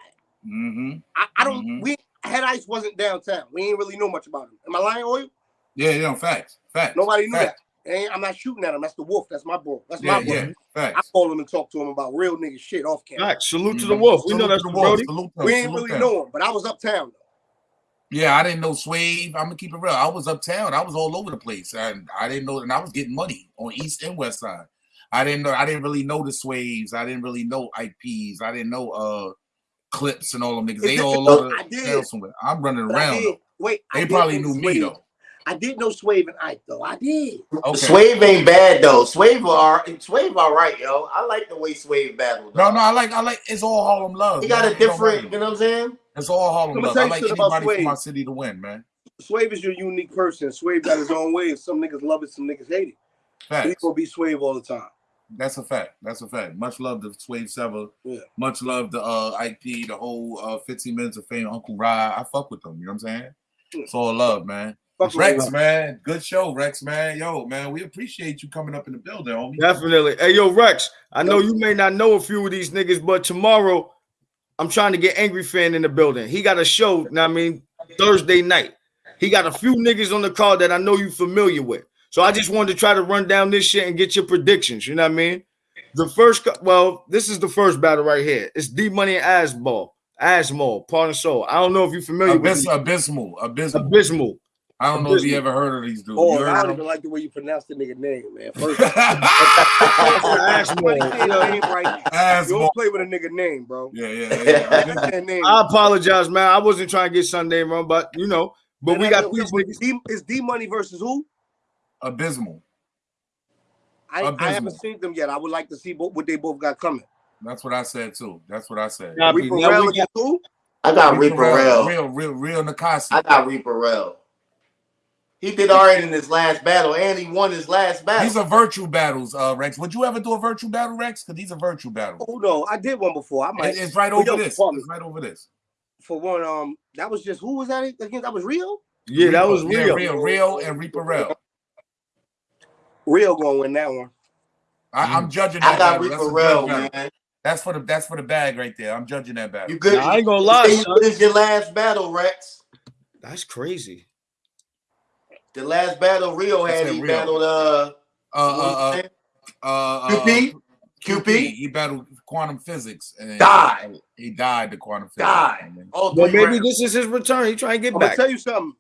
Mm-hmm. I, I don't. Mhm. We Head Ice wasn't downtown. We ain't really know much about him. Am I lying, Oil? Yeah, yeah, facts. Facts. Nobody knew facts. that. Ain't- I'm not shooting at him. That's the wolf. That's my bro. That's Yeah, my bro. yeah, I facts. call him and talk to him about real nigga shit off camera. Right. Salute to the Mhm. wolf. We know Salute that's the the wolf. Brody. Salute. We ain't Salute really them. know him, but I was uptown. though. Yeah, I didn't know Swave. I'm gonna keep it real. I was uptown. I was all over the place, and I didn't know. And I was getting money on East and West Side. I didn't know. I didn't really know the Swaves. I didn't really know IPs. I didn't know uh clips and all them niggas. They all over I did. somewhere. I'm running around. Wait, They did probably know knew me though. I did know Swave and Ike though. I did. Okay. Swave ain't bad though. Swave are Swave all right, yo. I like the way Swave battled. No, no, I like, I like. It's all Harlem love. He got man. a different, you know what I'm saying? It's all Harlem Let me love. I like anybody from my city to win, man. Swave is your unique person. Swave got his own way. Some niggas love it, some niggas hate it. He's Facts. gonna be Swave all the time. That's a fact. That's a fact. Much love to Swave Sevah. Yeah. Much love to uh IP, the whole uh 15 minutes of fame, Uncle Rod. I fuck with them. You know what I'm saying? Yeah. It's all love, man. Fuck Rex, him. man. Good show, Rex, man. Yo, man, we appreciate you coming up in the building, homie. Definitely. Hey, yo, Rex, I know you may not know a few of these niggas, but tomorrow I'm trying to get Angry Fan in the building. He got a show, know what I mean, Thursday night. He got a few niggas on the call that I know you familiar with. So I just wanted to try to run down this shit and get your predictions. You know what I mean? The first, well, this is the first battle right here. It's D Money and Asball, Asmal, Part and Soul. I don't know if you're familiar with Abyss, these- abysmal, abysmal. Abysmal. I don't know if you ever heard of these dudes. Oh, You I don't even like the way you pronounce the nigga name, man. [laughs] First, Asmal. Somebody name right. You don't play with a nigga name, bro. Yeah, yeah, yeah. Name. I apologize, man. I wasn't trying to get Sunday wrong, but you know, but we got these niggas. D, is D Money versus who? Abysmal. I, I haven't seen them yet. I would like to see both, what they both got coming. That's what I said too. That's what I said. Copy. Reaper Now Rel we against who? I got Reaper Rel. real, real, real Nakasi. I got Reaper Rel. He did all right in his last battle, and he won his last battle. These are virtual battles, uh, Rex. Would you ever do a virtual battle, Rex? Because these are virtual battles. Oh no, I did one before. I might. It's right over yo, this. pardon me. It's right over this. For one, um, that was just who was that against? That was Rio. Yeah, that was Yeah, real. real, real, and Reaper Rel. Rio gonna win that one. I, I'm judging. I that got battle. That's Reaper a Rel, good battle. man. That's for the that's for the bag right there. I'm judging that battle. You good? Nah, I ain't gonna lie, say. This is your last battle, Rex. That's crazy. The last battle Rio had, he Rio. battled uh, Uh, uh, uh, uh, uh, QP. QP. QP He battled quantum physics and died. he died to quantum physics. Died. All Well, maybe rounds. this is his return. He trying to get I'm gonna back. tell you something.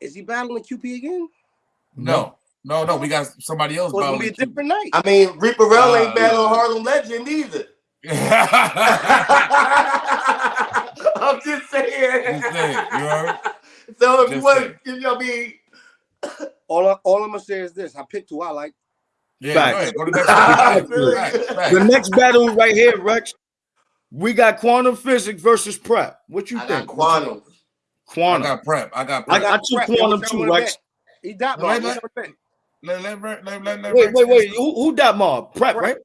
Is he battling QP again? No, no, no. We got somebody else So it's gonna be a battling. different night. I mean, Reaper Rel ain't Uh, battling yeah. Harlem Legend either. [laughs] I'm just saying. Just saying, you heard? [laughs] So if you want, if y'all be [coughs] All, I, all I'm gonna say is this: I picked who I like. Yeah, Facts. go. Go to the [laughs] next Facts. one. Facts, facts. The next battle right here, Rex. We got quantum physics versus prep. What you I got think? quantum. I got prep. I got I, prep. I took Prep, quantum too, one to Rex. Bet? He let-? Let, let, let, let, let, let Wait, wait, wait. Who, who that mob? Prep, Prep. right?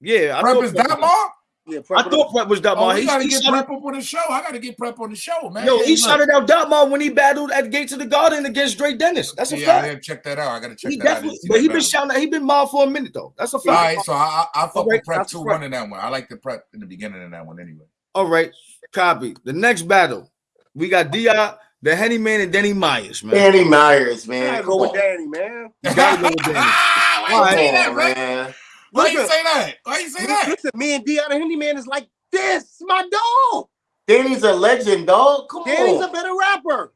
Yeah, I Prep thought is that mob? Yeah, I thought Prep was that Oh, mob. we He, gotta he get shouted, prep up on the show. I gotta get prep on the show, man. yo, Hey, he look. shouted out that mob when he battled at Gates of the Garden against Dre Dennis. That's a Yeah, I fact. gotta check that out. I gotta check He that out. I definitely, didn't see but that he been shouting. out- He been mob for a minute though. That's a fact. All right, so I, I, I fuck Alright, with prep two prep. one in that one. I like the prep in the beginning of that one anyway. All right, copy. The next battle, we got Di, the Henny Man, and Denny Myers, man. Danny Myers, I man. gotta Come go with on. Danny, man. You gotta go with Danny. [laughs] Why you All right. say that, on, man. Why you Listen. say that? Why you say Li- that? Listen, me and D out of Handy Man is like this. My dog. Danny's a legend, dog. Come Danny's on. a better rapper.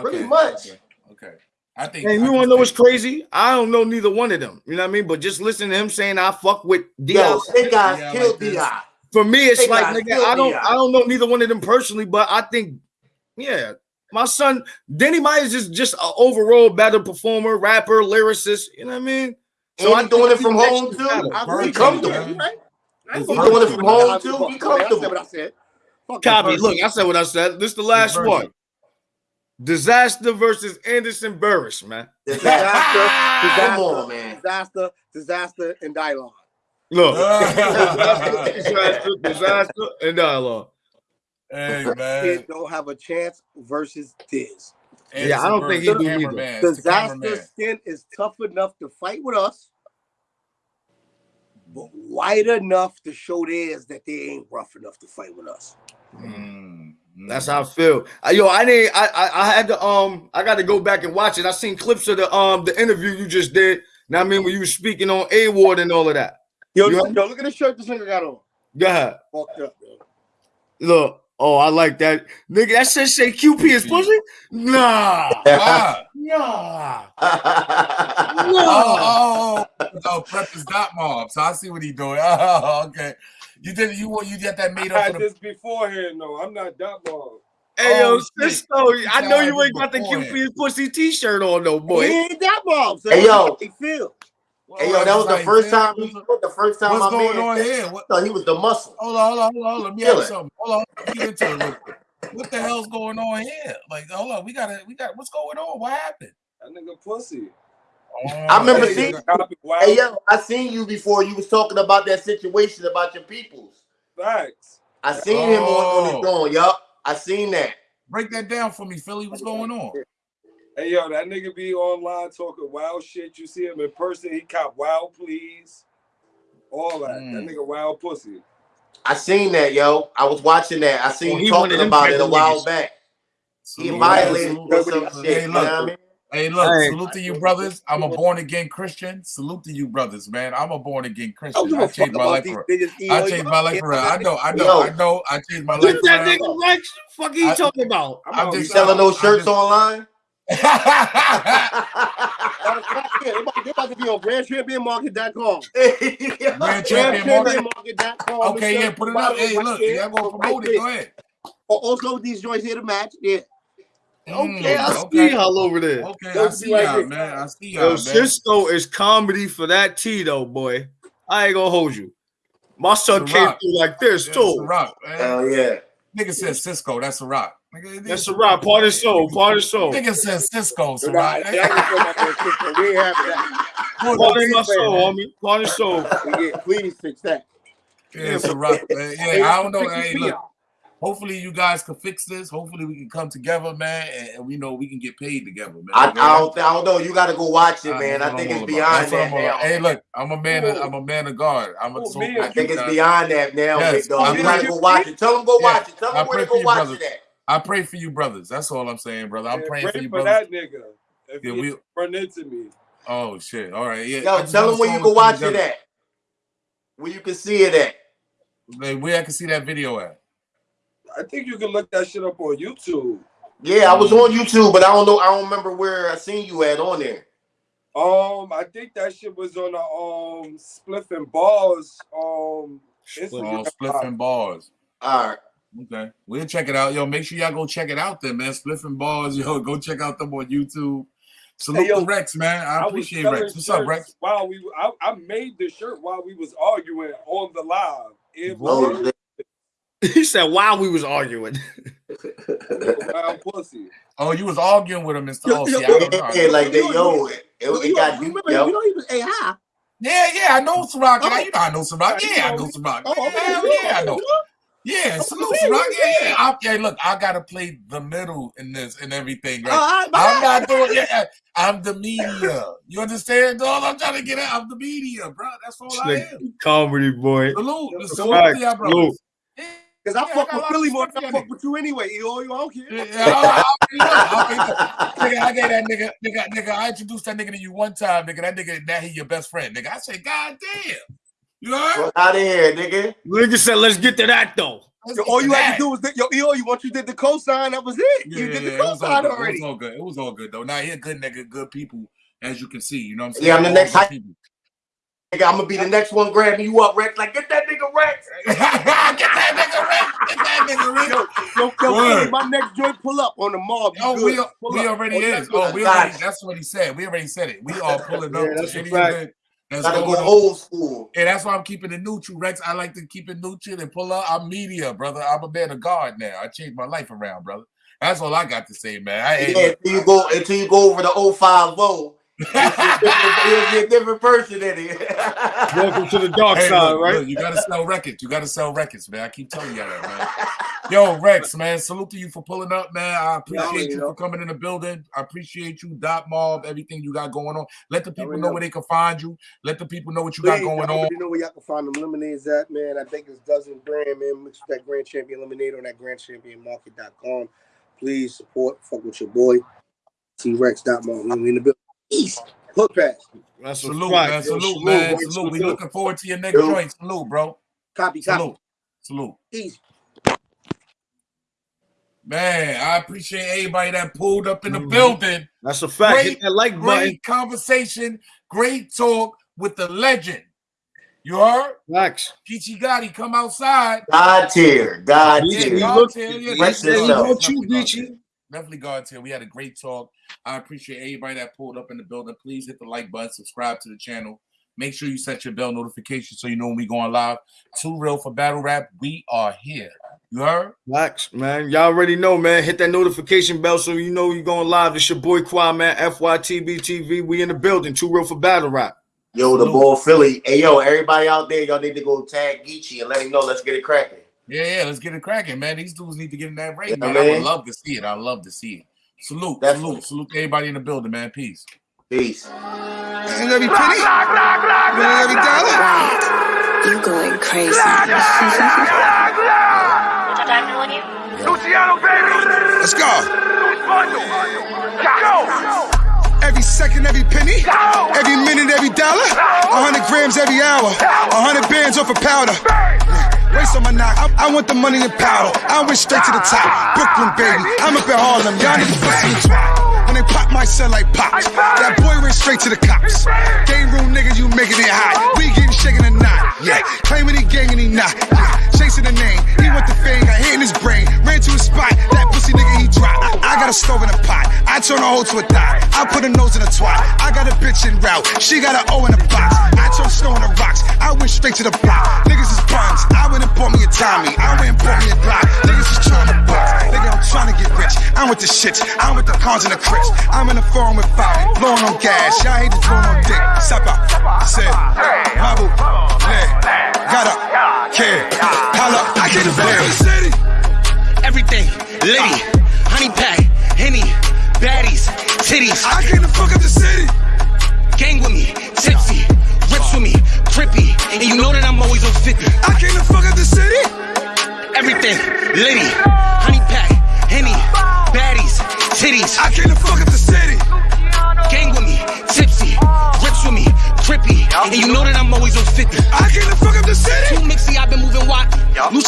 Pretty much. Okay. okay. I think. And you want to know what's crazy? I don't know neither one of them. You know what I mean? But just listen to him saying I fuck with Di. Yo, Snake Eyes Yeah, I killed like this. For me, it's They like nigga, I don't I don't know neither one of them personally, but I think, yeah, my son Denny Myers is just an overall better performer, rapper, lyricist. You know what I mean? And he I doing it from home too. better. I Very agree. comfortable. Right. I ain't doing it from home, too. fuck, He I said what I comfortable. said. Copy. it. Look, I said what I said. This the last Versus. one. Disaster versus Anderson Burris, man. Disaster, Come disaster, on, man. disaster, disaster, and Dylon. Look, [laughs] disaster, disaster, and dialogue. [laughs] man. Kid don't have a chance versus Diz. Yeah, I don't think he Anderson do Burris, either. cameraman. It's the Disaster skin is tough enough to fight with us, but white enough to show theirs that they ain't rough enough to fight with us. Mm. That's how I feel. Uh, yo, I didn't. I, I I had to um. I got to go back and watch it. I seen clips of the um the interview you just did. Now I mean when you were speaking on A Ward and all of that. Yo, You yo, look at the shirt this nigga got on. Go ahead. Fucked up, man. Look. Oh, I like that. Nigga, that shit say QP is pussy? Nah. [laughs] Ah. Nah. Oh, Oh, oh, oh, oh, prep is dot mob. So I see what he doing. [laughs] Oh, okay. You did you want you get that made up. I had for the this beforehand, though. I'm not that mob. Hey yo, Oh, shit. Cisco, I know you ain't got the. QP is pussy t-shirt on though, boy. He ain't that bomb. So Hey, yo. he feel. Hey, yo, that was the first man, time. He, the first time What's my going man on here? What, thought he was the muscle. hold on, hold on, hold on. Let me Feel ask you something. Hold on. Let me get into it real quick. What the hell's going on here? Like, hold on. We gotta, we got. What's going on? What happened? That nigga pussy. Oh, I remember Hey, seeing- wow. Hey, yo, I seen you before. You was talking about that situation about your peoples. Facts. I seen him on, on Oh. his own. Yup, I seen that. Break that down for me, Philly. What's going on? Hey, yo, that nigga be online talking wild shit. You see him in person, he cop wild please. All that. Mm. That nigga wild pussy. I seen that, yo. I was watching that. I seen you he one of talking about it a while niggas. back. He Salute, violated salute, or some salute. shit. Hey, you look. I mean? Hey, look, Hey. salute to you, brothers. I'm a born again Christian. Salute to you, brothers, man. I'm a born again Christian. give I a fuck changed my life these for niggas. I changed my life yo, for real. I know, I know, I know. I changed my life What's for that real. nigga Rex? Fuck are you talking about? I'm I'm out You just selling those shirts online? Matter of fact, yeah, [laughs] they about, they about to be on GrandChampionMarket.com. Grand Champion Market. GrandChampionMarket.com. Okay, yeah, put it up. Hey, look, y'all gonna promote it. Go ahead. Also, these joints here to match. Yeah. Okay, I Mm, see okay. y'all over there. Okay, I Those see y'all, there. man. I see Yo, y'all, man. Cisco is comedy for that T though, boy. I ain't gonna hold you. My son came rock. through like this Yeah, it's a too. rock, man. Hell yeah. Nigga said Cisco. That's a rock. Nigga, That's a rock, part of soul, part of soul. Nigga said Cisco. So Nah, right. that my man We ain't having that. Part of my soul, homie. Part of soul. [laughs] Yeah, please fix that. Yeah, it's a rock, man. Yeah, I don't know. Hey, look, hopefully you guys can fix this. Hopefully we can come together, man, and, and we know we can get paid together, man. I, I don't, I don't know. You got to go watch it, man. that's I think it's beyond about. That now. Hey, look, I'm a man. Of, I'm a man of God. I'm a Oh, so I think it's beyond that now, Yes. big dog. You I got to go watch it. Tell them go Yeah. watch it. Tell I them where to go watch brothers. it at. I pray for you, brothers. That's all I'm saying, brother. I'm Man, praying for you, for brothers. that nigga. If Yeah, we. run into me. Oh shit! All right, yeah. Yo, tell want them where you can to come watch it at. Where you can see it at. Like, where I can see that video at. I think you can look that shit up on YouTube. Yeah, I was on YouTube, but I don't know. I don't remember where I seen you at on there. Um, I think that shit was on the um Spliff and Balls um Instagram. Oh, spliff and bars. All right. Okay, we'll check it out. Yo, make sure y'all go check it out then, man. Spliff balls, [laughs] yo, go check out them on YouTube. Salute Hey, yo, to Rex, man. I was appreciate Rex. What's up, shirts Rex? While we, I, I made the shirt while we was arguing on the live. It was. [laughs] He said while we was arguing. [laughs] wild pussy. Oh, you was arguing with him, Mr. Yo, Oh, yo, see, I don't know. yeah, like that, yo, it, it, You it know- got you deep, remember, yo. you know even was AI. Yeah, yeah, I know Ciroc. Oh. You know I know Ciroc. Yeah, I know Ciroc. Oh, okay. Hell yeah, I know. You Yeah, salute okay, Ciroc. Yeah, yeah. I, yeah, look, I gotta play the middle in this and everything, right? Oh, I'm not doing yeah. I'm the media. You understand, dog? I'm trying to get out. I'm the media, bro. That's all I am. Comedy boy. Salute, Yo, salute Right, to y'all, salute. brothers. Because I Yeah, fuck got a with lot Philly more than I for fuck with you anyway. You know, you don't care. Yeah, I, I, I, I, nigga, I gave that nigga, nigga, nigga. I introduced that nigga to you one time, nigga. That nigga, now he your best friend, nigga. I said, God damn, you heard? Fuck out of here, nigga. Nigga said, let's get to that though. Let's Yo, all you to had to do was that, yo, yo, you once you did the cosign, that was it. Yeah, you did the yeah, it cosign already. It was all good. It was all good though. Now he a good nigga, good people, as you can see. You know what I'm saying? Yeah, I'm the next good hype- people. Nigga, I'm gonna be the next one grabbing you up, Rex. Like, get that nigga Rex. [laughs] get that nigga Rick. Get that nigga Rick. Yo, yo, yo, Word. My next joint pull up on the mob. You Oh, we, we already Oh, is. that's Oh, we already. That's what he said. We already said it. We all pulling [laughs] Yeah, up that's to any fact. event that's Gotta go old school. And that's why I'm keeping it neutral, Rex. I like to keep it neutral and pull up. I'm media, brother. I'm a man of God now. I changed my life around, brother. That's all I got to say, man. I Yeah, until you go until you go over the 050. You'll see a different, you'll see a different person in it. [laughs] Welcome to the dark Hey, side, look, right? look, you gotta sell records. You gotta sell records, man. I keep telling y'all that, man. Yo, Rex, man, salute to you for pulling up, man. I appreciate you know. for coming in the building. I appreciate you, Dot Mob, everything you got going on. Let the people know know. where they can find you. Let the people know what you got going on. You know where y'all can find them lemonades at, man. I think it's dozen brand, man. Mix with that Grand Champion lemonade on that Grand Champion grandchampionmarket.com. Please support, fuck with your boy. T Rex. Dot Mob. We in the building. East. Hook pass. That's Salute, fact. man. Yo, Salute, man. boy, Salute. We looking forward to your next Yo. joint. Salute, bro. Copy, copy. Salute. Salute. Easy. Man, I appreciate everybody that pulled up in the Mhm. building. That's a fact. Great, Hit that like button. Great conversation, great talk with the legend. You heard? Facts. Geechi Gotti, come outside. God tier. God Geechi, Yeah, tier. God look- tier, yeah, he Rex said he himself. want you, Definitely God Geechi. Tier. Definitely God tier. We had a great talk. I appreciate everybody that pulled up in the building. Please hit the like button, subscribe to the channel. Make sure you set your bell notification so you know when we going live. Too real for battle rap. We are here. You heard? Facts, man. Y'all already know, man. Hit that notification bell so you know you're going live. It's your boy Quad, man. FYTB TV. We in the building. Too real for battle rap. Yo, the Salute. ball Philly. Hey, yo, everybody out there, y'all need to go tag Geechi and let him know. Let's get it cracking. Yeah, yeah. Let's get it cracking, man. These dudes need to get in that ring, Yeah, man. I would love to see it. I love to see it. Salute, Definitely. salute, salute to everybody in the building, man. Peace. Peace. And every penny, and every dollar. You going crazy. Luciano, [laughs] baby. Let's go. Go. Every second, every penny, every minute, every dollar. A hundred grams every hour, a hundred bands off a powder. On my knock. I, I want the money and powder. I went straight to the top. Brooklyn, baby. I'm up in Harlem. Y'all niggas pussy pop my cell like pops. That boy ran straight to the cops. Game room nigga, you making it hot. We getting shaking or not. Yeah. Claiming he gang and he not. Yeah. Chasing the name. He went the fame, got hit in his brain. Ran to his spot. That pussy nigga, he dropped. I, I got a stove in a pot. I turn a hoe to a dot. I put a nose in a twat. I got a bitch in route. She got an O in a box. I turn snow in the rocks. I went straight to the block. Niggas is buns. I went and bought me a Tommy. I went and bought me a block. Niggas is trying to bust. Nigga, I'm trying to get rich. I'm with the shits. I'm with the cons and the crips. I'm in the phone with Bobby. Blowing on gas. Y'all hate to throwing on dick. Sapa. Said. Mabu. Yeah. Got up. Kid. Holla. I get the city. Liddy, honey pack, henny, baddies, titties. I came to fuck up the city. Gang with me, tipsy, rips with me, crippy. And you know that I'm always on 50. I came to fuck up the city. Everything, Liddy, honey titties. I came to fuck up the city. Gang with me, tipsy, rips with me, trippy. And you know that I'm always on 50. I came to fuck up the city. Too mixy, I've been moving wide. Luciano.